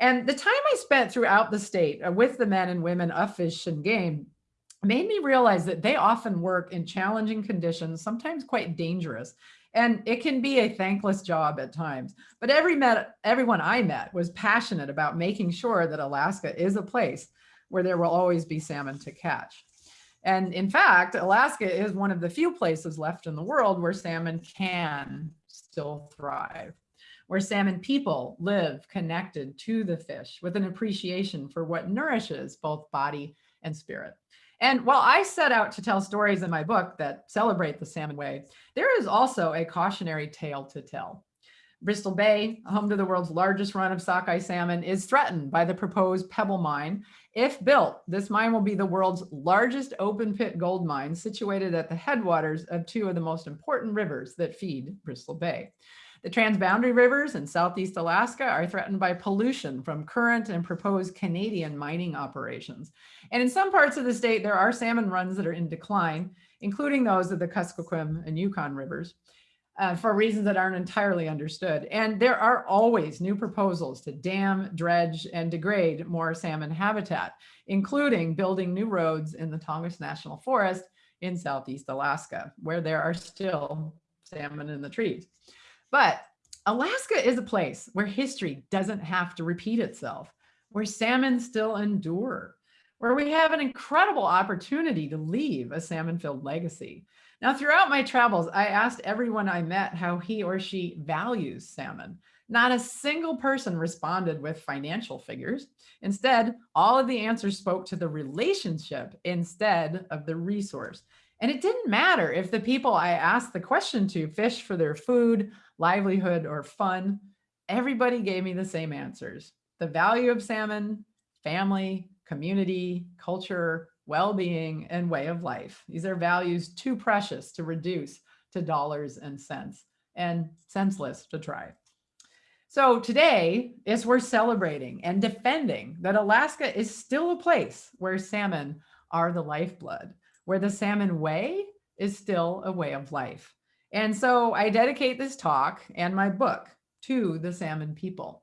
And the time I spent throughout the state uh, with the men and women of fish and game made me realize that they often work in challenging conditions, sometimes quite dangerous. And it can be a thankless job at times. But every met, everyone I met was passionate about making sure that Alaska is a place where there will always be salmon to catch. And in fact, Alaska is one of the few places left in the world where salmon can still thrive, where salmon people live connected to the fish with an appreciation for what nourishes both body and spirit. And while I set out to tell stories in my book that celebrate the salmon way, there is also a cautionary tale to tell. Bristol Bay, home to the world's largest run of sockeye salmon, is threatened by the proposed Pebble Mine. If built, this mine will be the world's largest open pit gold mine situated at the headwaters of two of the most important rivers that feed Bristol Bay. The transboundary rivers in Southeast Alaska are threatened by pollution from current and proposed Canadian mining operations. And in some parts of the state, there are salmon runs that are in decline, including those of the Kuskokwim and Yukon rivers. Uh, for reasons that aren't entirely understood. And there are always new proposals to dam, dredge, and degrade more salmon habitat, including building new roads in the Tongass National Forest in Southeast Alaska, where there are still salmon in the trees. But Alaska is a place where history doesn't have to repeat itself, where salmon still endure, where we have an incredible opportunity to leave a salmon-filled legacy. Now, throughout my travels, I asked everyone I met how he or she values salmon. Not a single person responded with financial figures. Instead, all of the answers spoke to the relationship instead of the resource. And it didn't matter if the people I asked the question to fish for their food, livelihood, or fun, everybody gave me the same answers. The value of salmon, family, community, culture, well-being, and way of life. These are values too precious to reduce to dollars and cents and senseless to try. So today is we're celebrating and defending that Alaska is still a place where salmon are the lifeblood where the salmon way is still a way of life. And so I dedicate this talk and my book to the salmon people.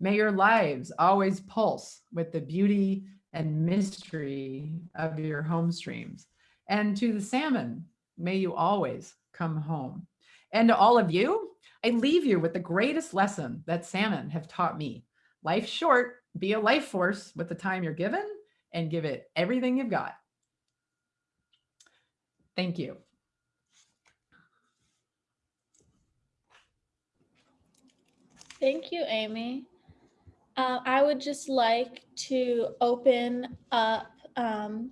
May your lives always pulse with the beauty and mystery of your home streams. And to the salmon, may you always come home. And to all of you, I leave you with the greatest lesson that salmon have taught me. Life's short, be a life force with the time you're given and give it everything you've got. Thank you. Thank you, Amy. Uh, I would just like to open up um,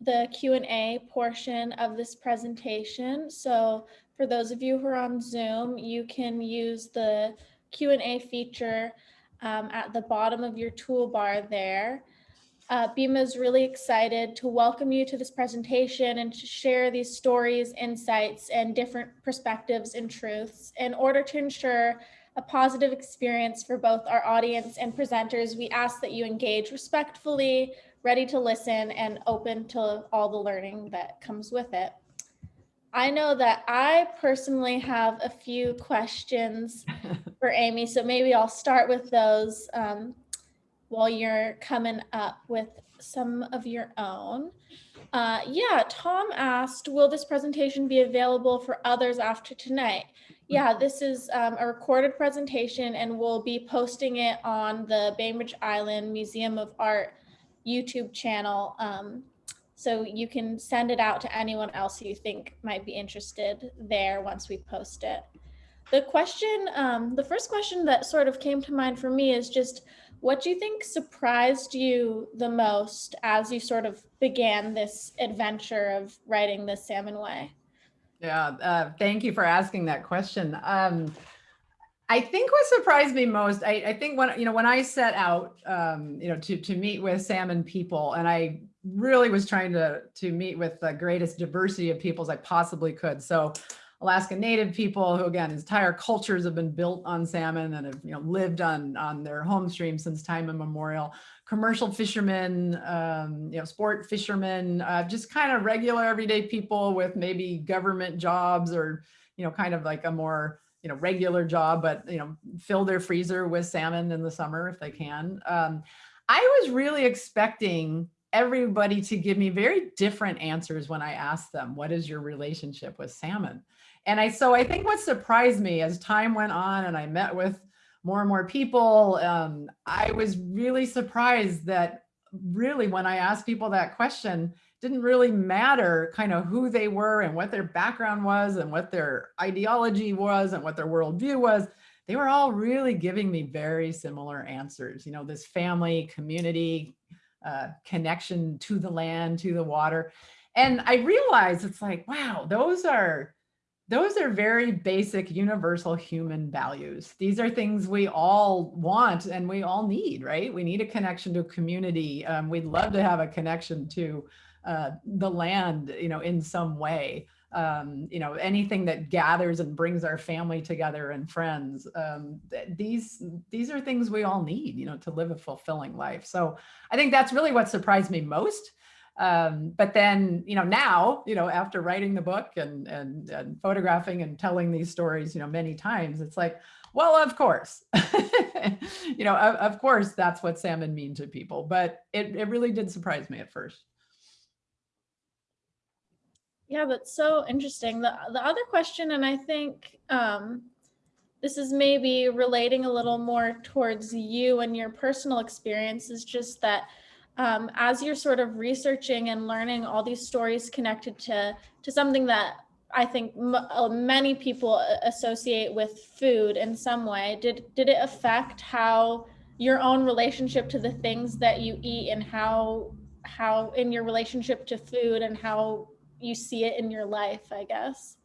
the Q&A portion of this presentation. So for those of you who are on Zoom, you can use the Q&A feature um, at the bottom of your toolbar there. Uh, BIMA is really excited to welcome you to this presentation and to share these stories, insights, and different perspectives and truths. In order to ensure a positive experience for both our audience and presenters, we ask that you engage respectfully, ready to listen, and open to all the learning that comes with it. I know that I personally have a few questions [laughs] for Amy, so maybe I'll start with those. Um, while you're coming up with some of your own. Uh, yeah, Tom asked, will this presentation be available for others after tonight? Yeah, this is um, a recorded presentation and we'll be posting it on the Bainbridge Island Museum of Art YouTube channel. Um, so you can send it out to anyone else you think might be interested there once we post it. the question, um, the first question that sort of came to mind for me is just what do you think surprised you the most as you sort of began this adventure of writing the Salmon Way? Yeah, uh, thank you for asking that question. Um, I think what surprised me most, I, I, think when, you know, when I set out, um, you know, to, to meet with salmon people and I really was trying to, to meet with the greatest diversity of peoples I possibly could. So Alaska Native people who again, entire cultures have been built on salmon and have you know, lived on, on their home stream since time immemorial. Commercial fishermen, um, you know, sport fishermen, uh, just kind of regular everyday people with maybe government jobs or, you know, kind of like a more, you know, regular job, but, you know, fill their freezer with salmon in the summer if they can. Um, I was really expecting everybody to give me very different answers when I asked them, what is your relationship with salmon? And I, so I think what surprised me as time went on and I met with more and more people, um, I was really surprised that really when I asked people that question, didn't really matter kind of who they were and what their background was and what their ideology was and what their worldview was. They were all really giving me very similar answers. You know, this family, community, uh, connection to the land, to the water. And I realized it's like, wow, those are those are very basic universal human values. These are things we all want and we all need, right? We need a connection to community. Um, we'd love to have a connection to uh, the land, you know, in some way. Um, you know, anything that gathers and brings our family together and friends. Um, these these are things we all need, you know, to live a fulfilling life. So I think that's really what surprised me most. Um, but then, you know, now, you know, after writing the book and, and, and photographing and telling these stories, you know, many times, it's like, well, of course, [laughs] you know, of, of, course, that's what salmon mean to people, but it, it really did surprise me at first. Yeah, that's so interesting. The, the other question, and I think um, this is maybe relating a little more towards you and your personal experience is just that um, as you're sort of researching and learning all these stories connected to, to something that I think uh, many people associate with food in some way, did, did it affect how your own relationship to the things that you eat and how, how in your relationship to food and how you see it in your life, I guess?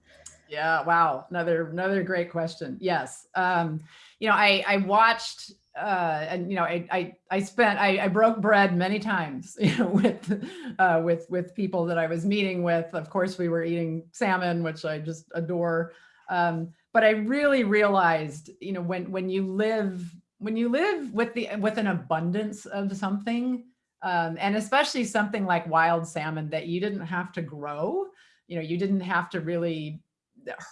Yeah, wow. Another another great question. Yes. Um, you know, I I watched uh, and you know, I, I, I spent, I, I broke bread many times, [laughs] you know, with, uh, with, with people that I was meeting with. Of course, we were eating salmon, which I just adore. Um, but I really realized, you know, when, when you live, when you live with the, with an abundance of something, um, and especially something like wild salmon that you didn't have to grow, you know, you didn't have to really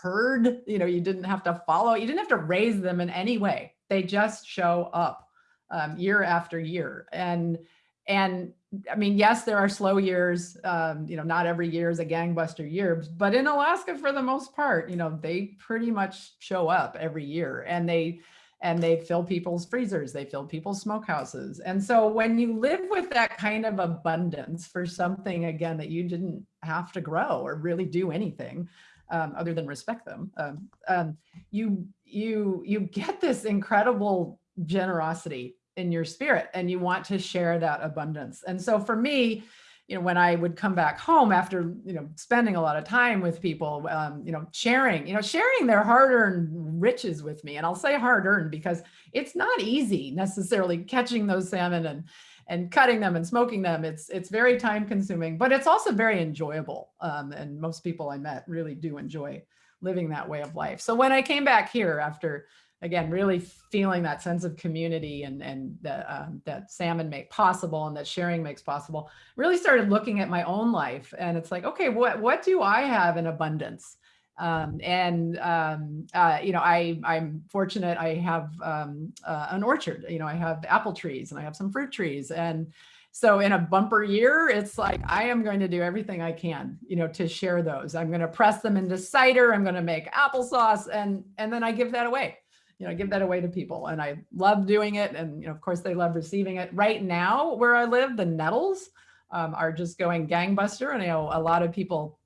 herd, you know, you didn't have to follow, you didn't have to raise them in any way they just show up um, year after year. And, and I mean, yes, there are slow years, um, you know, not every year is a gangbuster year, but in Alaska, for the most part, you know, they pretty much show up every year and they, and they fill people's freezers, they fill people's smokehouses. And so when you live with that kind of abundance for something, again, that you didn't have to grow or really do anything, um, other than respect them, um, um, you you you get this incredible generosity in your spirit, and you want to share that abundance. And so for me, you know, when I would come back home after, you know, spending a lot of time with people, um, you know, sharing, you know, sharing their hard-earned riches with me. And I'll say hard-earned because it's not easy necessarily catching those salmon and and cutting them and smoking them. It's it's very time consuming, but it's also very enjoyable. Um, and most people I met really do enjoy living that way of life. So when I came back here after, again, really feeling that sense of community and, and that, um, that salmon make possible and that sharing makes possible, really started looking at my own life. And it's like, okay, what, what do I have in abundance? Um, and, um, uh, you know, I, I'm fortunate I have um, uh, an orchard, you know, I have apple trees and I have some fruit trees. And so in a bumper year, it's like, I am going to do everything I can, you know, to share those. I'm going to press them into cider. I'm going to make applesauce and, and then I give that away you know, give that away to people. And I love doing it. And, you know, of course they love receiving it right now where I live, the nettles um, are just going gangbuster. And, I know, a lot of people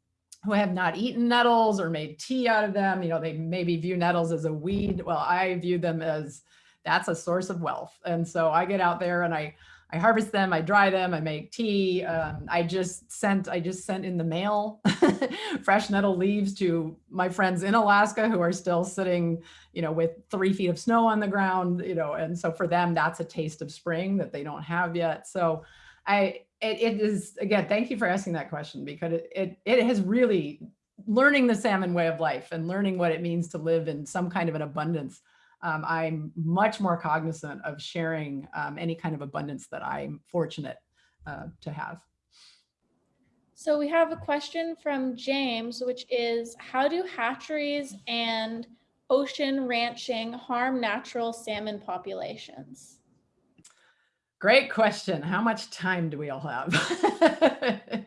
who have not eaten nettles or made tea out of them. You know, they maybe view nettles as a weed. Well, I view them as that's a source of wealth. And so I get out there and I I harvest them, I dry them, I make tea. Um, I just sent, I just sent in the mail [laughs] fresh nettle leaves to my friends in Alaska who are still sitting, you know, with three feet of snow on the ground, you know, and so for them, that's a taste of spring that they don't have yet. So I, it, it is, again, thank you for asking that question because it, it, it has really learning the salmon way of life and learning what it means to live in some kind of an abundance um, I'm much more cognizant of sharing um, any kind of abundance that I'm fortunate uh, to have. So we have a question from James, which is how do hatcheries and ocean ranching harm natural salmon populations? Great question. How much time do we all have? [laughs]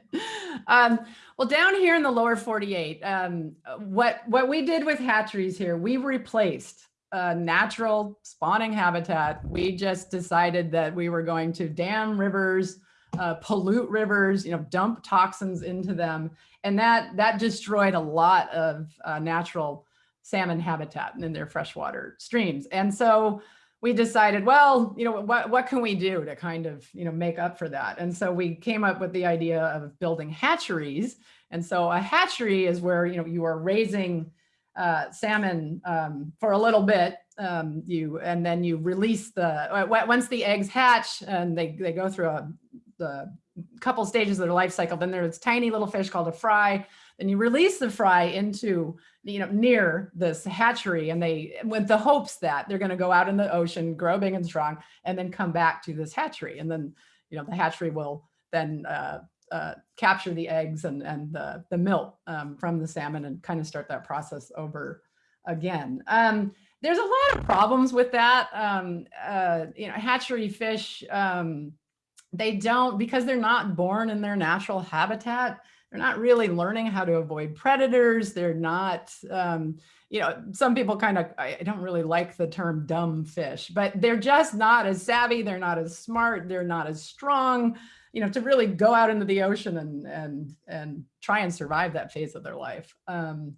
um, well, down here in the lower 48, um, what, what we did with hatcheries here, we replaced a natural spawning habitat. We just decided that we were going to dam rivers, uh, pollute rivers, you know, dump toxins into them. And that, that destroyed a lot of uh, natural salmon habitat in their freshwater streams. And so we decided, well, you know, what, what can we do to kind of, you know, make up for that? And so we came up with the idea of building hatcheries. And so a hatchery is where, you know, you are raising uh, salmon um, for a little bit. Um, you and then you release the uh, once the eggs hatch and they they go through a the couple stages of their life cycle. Then there's tiny little fish called a fry. Then you release the fry into you know near this hatchery, and they with the hopes that they're going to go out in the ocean, grow big and strong, and then come back to this hatchery, and then you know the hatchery will then uh, uh, capture the eggs and, and the, the milk um, from the salmon and kind of start that process over again. Um, there's a lot of problems with that. Um, uh, you know, hatchery fish, um, they don't, because they're not born in their natural habitat, they're not really learning how to avoid predators. They're not, um, you know, some people kind of, I don't really like the term dumb fish, but they're just not as savvy. They're not as smart. They're not as strong you know, to really go out into the ocean and and and try and survive that phase of their life. Um,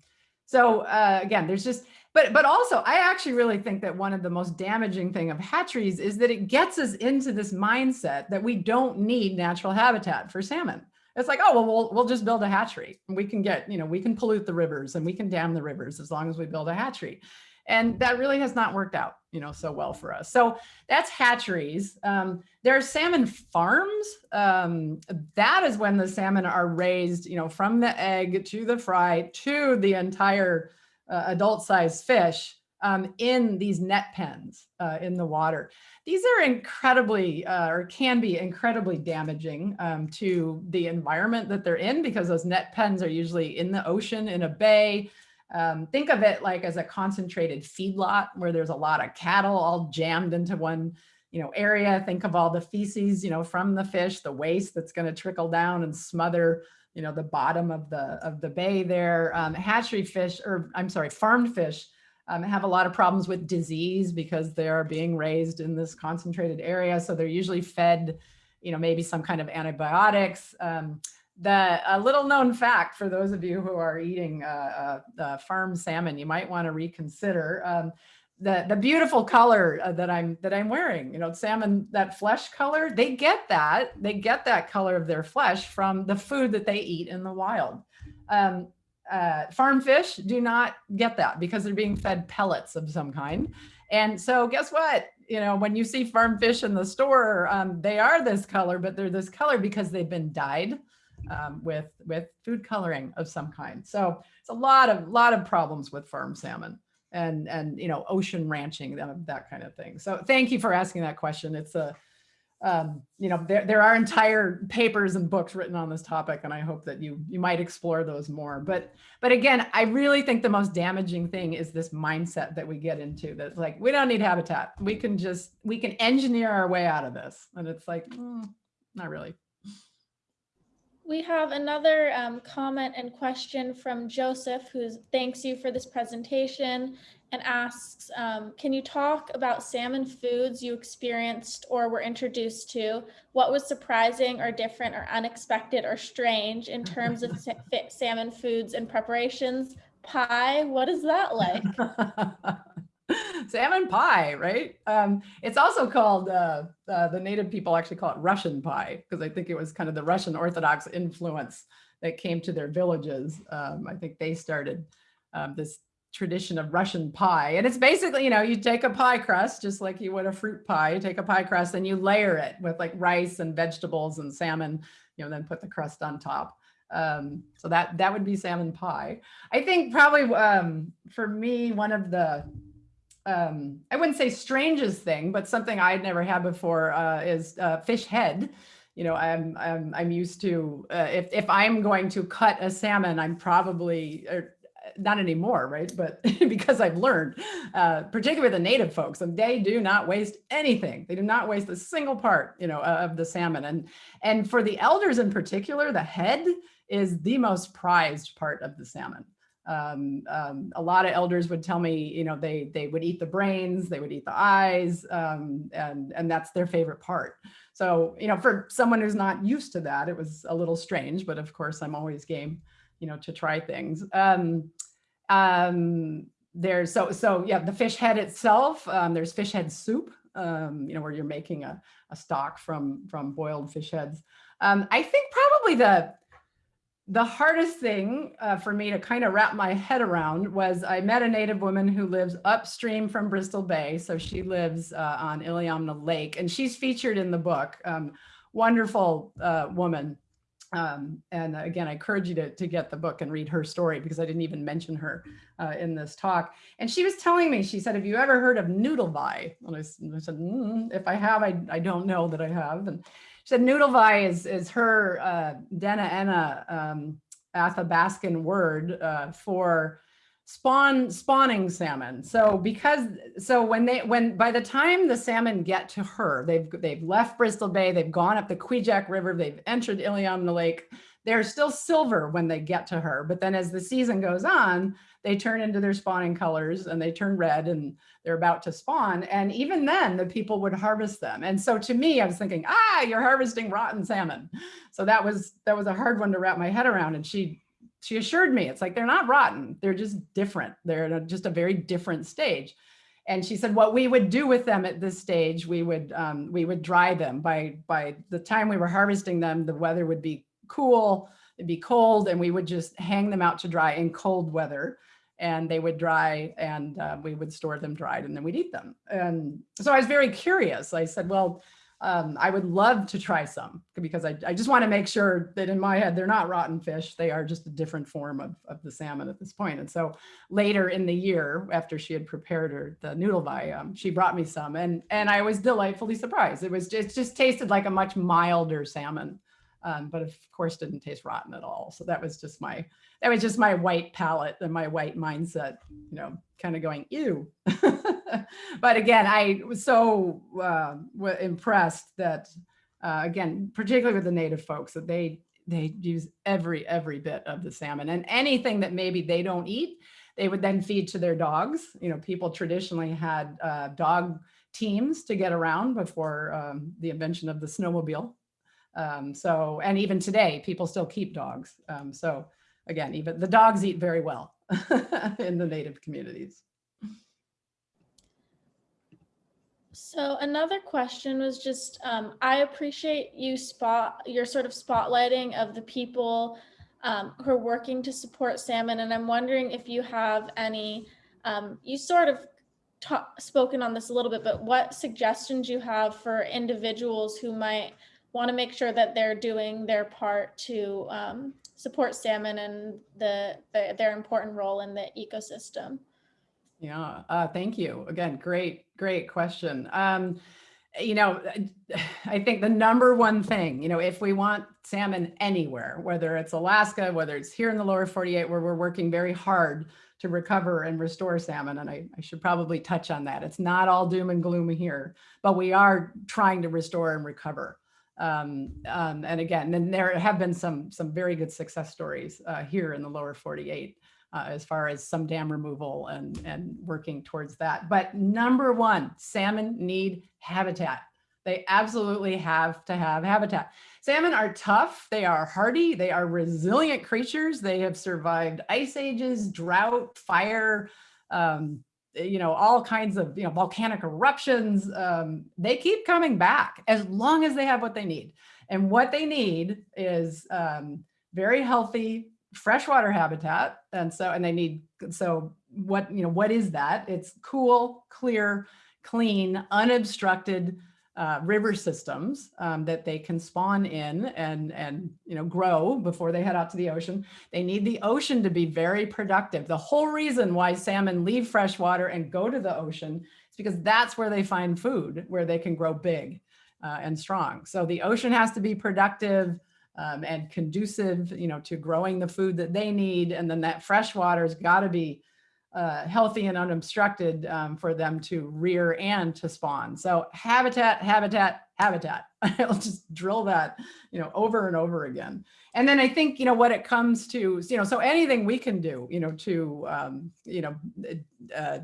so uh, again, there's just, but but also, I actually really think that one of the most damaging thing of hatcheries is that it gets us into this mindset that we don't need natural habitat for salmon. It's like, oh, well, we'll, we'll just build a hatchery. We can get, you know, we can pollute the rivers and we can dam the rivers as long as we build a hatchery. And that really has not worked out, you know, so well for us. So that's hatcheries. Um, there are salmon farms. Um, that is when the salmon are raised, you know, from the egg to the fry to the entire uh, adult size fish um, in these net pens uh, in the water. These are incredibly, uh, or can be incredibly damaging um, to the environment that they're in because those net pens are usually in the ocean, in a bay, um, think of it like as a concentrated feedlot where there's a lot of cattle all jammed into one you know, area. Think of all the feces, you know, from the fish, the waste that's going to trickle down and smother, you know, the bottom of the of the bay there. Um, hatchery fish, or I'm sorry, farmed fish um, have a lot of problems with disease because they are being raised in this concentrated area. So they're usually fed, you know, maybe some kind of antibiotics. Um, the a little known fact for those of you who are eating uh, uh, uh, farm salmon, you might want to reconsider um, the the beautiful color uh, that I'm that I'm wearing. You know, salmon that flesh color. They get that they get that color of their flesh from the food that they eat in the wild. Um, uh, farm fish do not get that because they're being fed pellets of some kind. And so guess what? You know, when you see farm fish in the store, um, they are this color, but they're this color because they've been dyed um, with with food coloring of some kind. So it's a lot of lot of problems with farm salmon and and you know ocean ranching that, that kind of thing. So thank you for asking that question. It's a um, you know there there are entire papers and books written on this topic, and I hope that you you might explore those more. But but again, I really think the most damaging thing is this mindset that we get into. That's like we don't need habitat. We can just we can engineer our way out of this, and it's like mm, not really. We have another um, comment and question from Joseph, who thanks you for this presentation and asks, um, can you talk about salmon foods you experienced or were introduced to? What was surprising or different or unexpected or strange in terms of sa- [laughs] salmon foods and preparations? Pie, what is that like? [laughs] salmon pie, right? Um, it's also called, uh, uh, the native people actually call it Russian pie because I think it was kind of the Russian Orthodox influence that came to their villages. Um, I think they started um, this tradition of Russian pie. And it's basically, you know, you take a pie crust, just like you would a fruit pie, you take a pie crust and you layer it with like rice and vegetables and salmon, you know, then put the crust on top. Um, so that that would be salmon pie. I think probably um, for me, one of the um, I wouldn't say strangest thing, but something I'd never had before uh, is uh, fish head. You know, I'm I'm I'm used to uh, if if I'm going to cut a salmon, I'm probably er, not anymore, right? But [laughs] because I've learned, uh, particularly the native folks, and they do not waste anything. They do not waste a single part, you know, of the salmon. And and for the elders in particular, the head is the most prized part of the salmon um, um, a lot of elders would tell me, you know, they they would eat the brains, they would eat the eyes, um, and and that's their favorite part. So, you know, for someone who's not used to that, it was a little strange, but of course, I'm always game, you know, to try things. Um, um, there's so so yeah, the fish head itself. Um, there's fish head soup, um, you know, where you're making a, a stock from from boiled fish heads. Um, I think probably the the hardest thing uh, for me to kind of wrap my head around was I met a native woman who lives upstream from Bristol Bay. So she lives uh, on Iliamna Lake and she's featured in the book. Um, wonderful uh, woman. Um, and again, I encourage you to, to get the book and read her story because I didn't even mention her uh, in this talk. And she was telling me, she said, have you ever heard of Noodlevai? And I, I said, mm, if I have, I, I don't know that I have. And she said Noodlevai is, is her uh, Dena'ina um, Athabascan word uh, for spawn spawning salmon. So because so when they when by the time the salmon get to her, they've they've left Bristol Bay, they've gone up the Kvichak River, they've entered Iliamna Lake. They're still silver when they get to her, but then as the season goes on, they turn into their spawning colors and they turn red and they're about to spawn. And even then the people would harvest them. And so to me, I was thinking, ah, you're harvesting rotten salmon. So that was, that was a hard one to wrap my head around. And she, she assured me, it's like, they're not rotten. They're just different. They're a, just a very different stage. And she said, what we would do with them at this stage, we would, um, we would dry them by, by the time we were harvesting them, the weather would be cool, it'd be cold, and we would just hang them out to dry in cold weather and they would dry and uh, we would store them dried and then we'd eat them. And so I was very curious. I said, well, um, I would love to try some because I, I just want to make sure that in my head, they're not rotten fish. They are just a different form of, of the salmon at this point. And so later in the year, after she had prepared her the Noodlevai, um, she brought me some and, and I was delightfully surprised. It was just, it just tasted like a much milder salmon um, but of course didn't taste rotten at all. So that was just my, that was just my white palate and my white mindset, you know, kind of going, ew. [laughs] [laughs] but again, I was so uh, impressed that, uh, again, particularly with the native folks, that they they use every every bit of the salmon and anything that maybe they don't eat, they would then feed to their dogs. You know, people traditionally had uh, dog teams to get around before um, the invention of the snowmobile. Um, so, and even today, people still keep dogs. Um, so again, even the dogs eat very well [laughs] in the native communities. So another question was just, um, I appreciate you spot your sort of spotlighting of the people um, who are working to support salmon. And I'm wondering if you have any, um, you sort of spoken on this a little bit, but what suggestions you have for individuals who might want to make sure that they're doing their part to um, support salmon and the, the, their important role in the ecosystem. Yeah, uh, thank you. Again, great, great question. Um, you know, [sighs] I think the number one thing, you know, if we want salmon anywhere, whether it's Alaska, whether it's here in the lower 48, where we're working very hard to recover and restore salmon. And I, I should probably touch on that. It's not all doom and gloom here, but we are trying to restore and recover. Um, um, and again, then there have been some some very good success stories uh, here in the lower 48 uh, as far as some dam removal and, and working towards that. But number one, salmon need habitat. They absolutely have to have habitat. Salmon are tough, they are hardy, they are resilient creatures. They have survived ice ages, drought, fire, um, you know, all kinds of, you know, volcanic eruptions. Um, they keep coming back as long as they have what they need. And what they need is um, very healthy freshwater habitat. And so, and they need, so what, you know, what is that? It's cool, clear, clean, unobstructed uh, river systems um, that they can spawn in and, and, you know, grow before they head out to the ocean. They need the ocean to be very productive. The whole reason why salmon leave freshwater and go to the ocean is because that's where they find food, where they can grow big uh, and strong. So the ocean has to be productive um, and conducive, you know, to growing the food that they need. And then that fresh water's got to be uh, healthy and unobstructed um, for them to rear and to spawn. So habitat, habitat, habitat. [laughs] I'll just drill that, you know, over and over again. And then I think, you know, what it comes to, you know, so anything we can do, you know, to, um, you know, uh,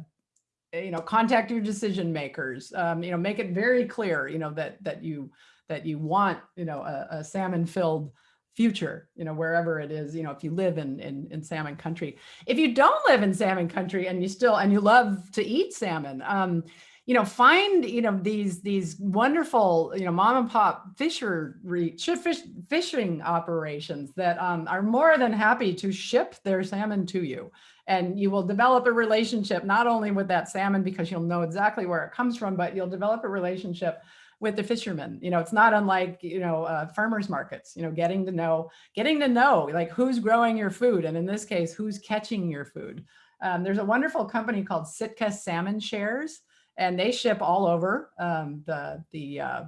you know, contact your decision makers, um, you know, make it very clear, you know, that, that you, that you want, you know, a, a salmon filled future, you know, wherever it is, you know, if you live in, in, in salmon country. If you don't live in salmon country and you still, and you love to eat salmon, um, you know, find, you know, these, these wonderful, you know, mom and pop fishery, fish, fishing operations that um, are more than happy to ship their salmon to you. And you will develop a relationship, not only with that salmon, because you'll know exactly where it comes from, but you'll develop a relationship with the fishermen. You know, it's not unlike, you know, uh, farmers markets, you know, getting to know, getting to know like who's growing your food. And in this case, who's catching your food. Um, there's a wonderful company called Sitka Salmon Shares, and they ship all over um, the, the, uh,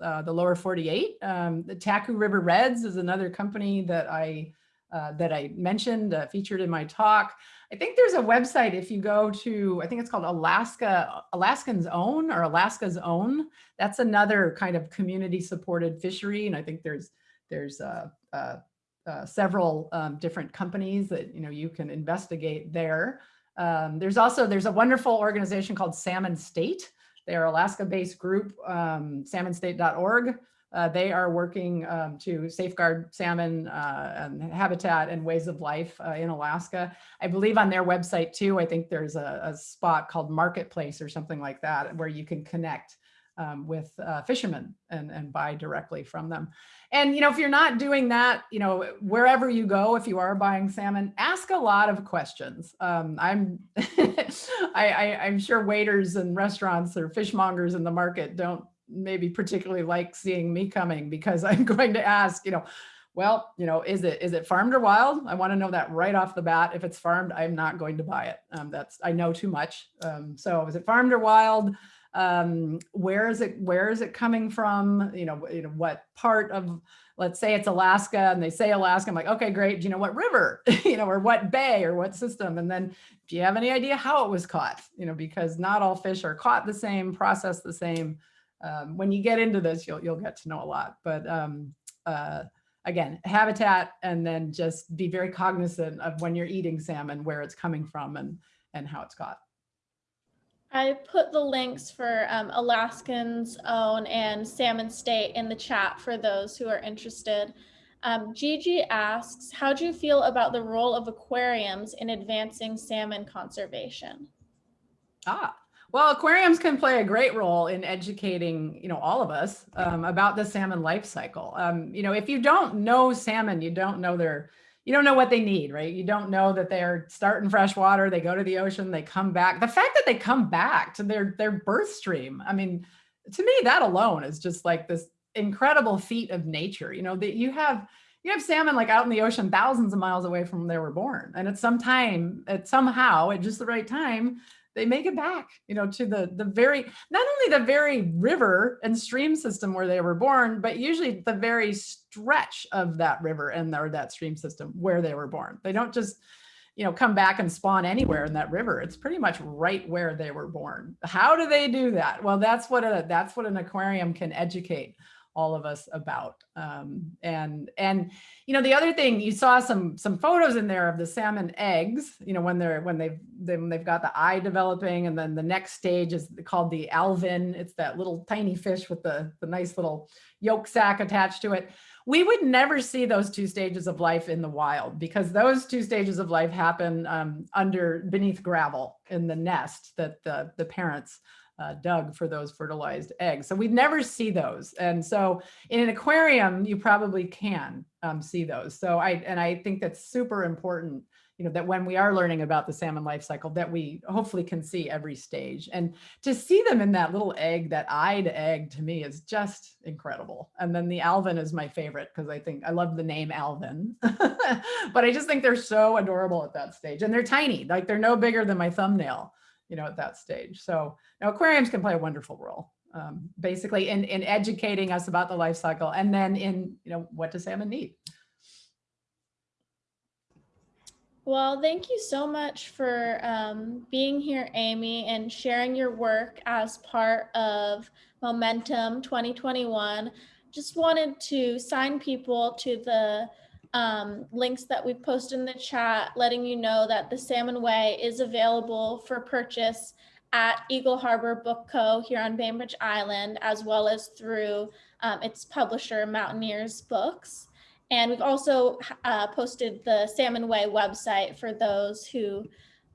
uh, the lower 48. Um, the Taku River Reds is another company that I, uh, that I mentioned, uh, featured in my talk. I think there's a website if you go to, I think it's called Alaska, Alaskans Own or Alaska's Own. That's another kind of community supported fishery. And I think there's, there's uh, uh, uh, several um, different companies that, you know, you can investigate there. Um, there's also, there's a wonderful organization called Salmon State. They're Alaska-based group, um, salmonstate.org. Uh, they are working um, to safeguard salmon uh, and habitat and ways of life uh, in Alaska. I believe on their website too, I think there's a, a spot called Marketplace or something like that where you can connect um, with uh, fishermen and, and buy directly from them. And, you know, if you're not doing that, you know, wherever you go, if you are buying salmon, ask a lot of questions. Um, I'm, [laughs] I, I, I'm sure waiters and restaurants or fishmongers in the market don't maybe particularly like seeing me coming because [laughs] I'm going to ask, you know, well, you know, is it is it farmed or wild? I want to know that right off the bat. If it's farmed, I'm not going to buy it. Um, that's I know too much. Um, so is it farmed or wild? Um, where is it where is it coming from? You know, you know what part of let's say it's Alaska and they say Alaska. I'm like, okay, great. Do you know what river, [laughs] you know, or what bay or what system? And then do you have any idea how it was caught? You know, because not all fish are caught the same, processed the same um, when you get into this, you'll, you'll get to know a lot. But um, uh, again, habitat, and then just be very cognizant of when you're eating salmon, where it's coming from and, and how it's caught. I put the links for um, Alaskans Own and Salmon State in the chat for those who are interested. Um, Gigi asks, how do you feel about the role of aquariums in advancing salmon conservation? Ah, well, aquariums can play a great role in educating, you know, all of us um, about the salmon life cycle. Um, you know, if you don't know salmon, you don't know their, you don't know what they need, right? You don't know that they're starting fresh water, they go to the ocean, they come back. The fact that they come back to their their birth stream, I mean, to me, that alone is just like this incredible feat of nature. You know, that you have you have salmon like out in the ocean thousands of miles away from where they were born. And at some time, at somehow, at just the right time, they make it back, you know, to the the very not only the very river and stream system where they were born, but usually the very stretch of that river and or that stream system where they were born. They don't just, you know, come back and spawn anywhere in that river. It's pretty much right where they were born. How do they do that? Well, that's what a that's what an aquarium can educate all of us about. Um, and and you know the other thing you saw some some photos in there of the salmon eggs. You know when they're when they've then they've got the eye developing, and then the next stage is called the alevin. It's that little tiny fish with the the nice little yolk sac attached to it. We would never see those two stages of life in the wild because those two stages of life happen um, under beneath gravel in the nest that the the parents uh, dug for those fertilized eggs. So we'd never see those. And so in an aquarium, you probably can um, see those. So I, and I think that's super important, you know, that when we are learning about the salmon life cycle, that we hopefully can see every stage and to see them in that little egg, that eyed egg to me is just incredible. And then the alevin is my favorite because I think I love the name Alvin, [laughs] but I just think they're so adorable at that stage and they're tiny, like they're no bigger than my thumbnail you know, at that stage. So now aquariums can play a wonderful role, um, basically in, in educating us about the life cycle and then in, you know, what does salmon need? Well, thank you so much for um, being here, Amy, and sharing your work as part of Momentum 2021. Just wanted to sign people to the um, links that we've posted in the chat, letting you know that the Salmon Way is available for purchase at Eagle Harbor Book Co. here on Bainbridge Island, as well as through um, its publisher, Mountaineers Books. And we've also uh, posted the Salmon Way website for those who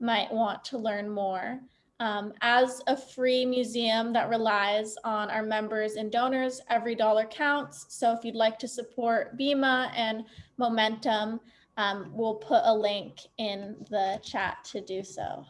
might want to learn more. Um, as a free museum that relies on our members and donors, every dollar counts. So if you'd like to support BIMA and Momentum, um, we'll put a link in the chat to do so.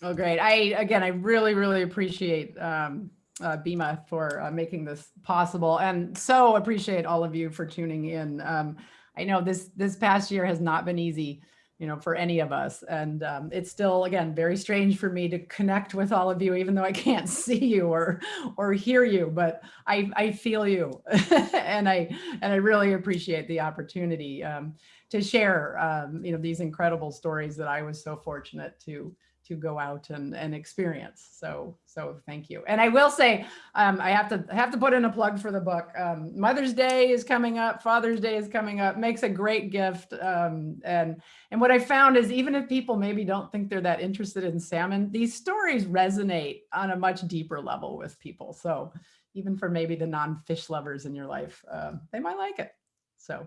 Oh, great. I, again, I really, really appreciate um, uh, BIMA for uh, making this possible and so appreciate all of you for tuning in. Um, I know this, this past year has not been easy you know, for any of us. And um, it's still, again, very strange for me to connect with all of you, even though I can't [laughs] see you or or hear you, but I, I feel you. [laughs] and I and I really appreciate the opportunity um, to share, um, you know, these incredible stories that I was so fortunate to to go out and, and experience. So, so thank you. And I will say, um, I have to have to put in a plug for the book. Um, Mother's Day is coming up. Father's Day is coming up. Makes a great gift. Um, and and what I found is even if people maybe don't think they're that interested in salmon, these stories resonate on a much deeper level with people. So even for maybe the non-fish lovers in your life, uh, they might like it. So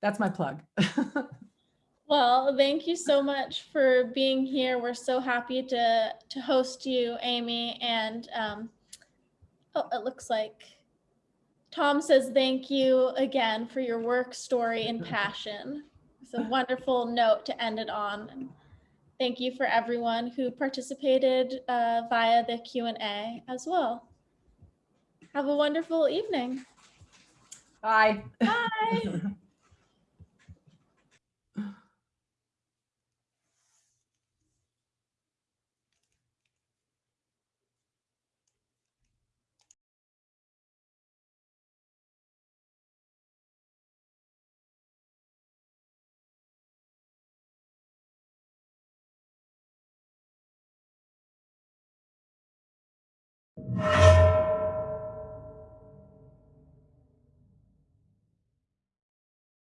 that's my plug. [laughs] Well, thank you so much for being here. We're so happy to to host you, Amy. And um, oh, it looks like Tom says thank you again for your work, story, and [laughs] passion. It's a wonderful note to end it on. And thank you for everyone who participated uh, via the Q&A as well. Have a wonderful evening. Bye. Bye. [laughs]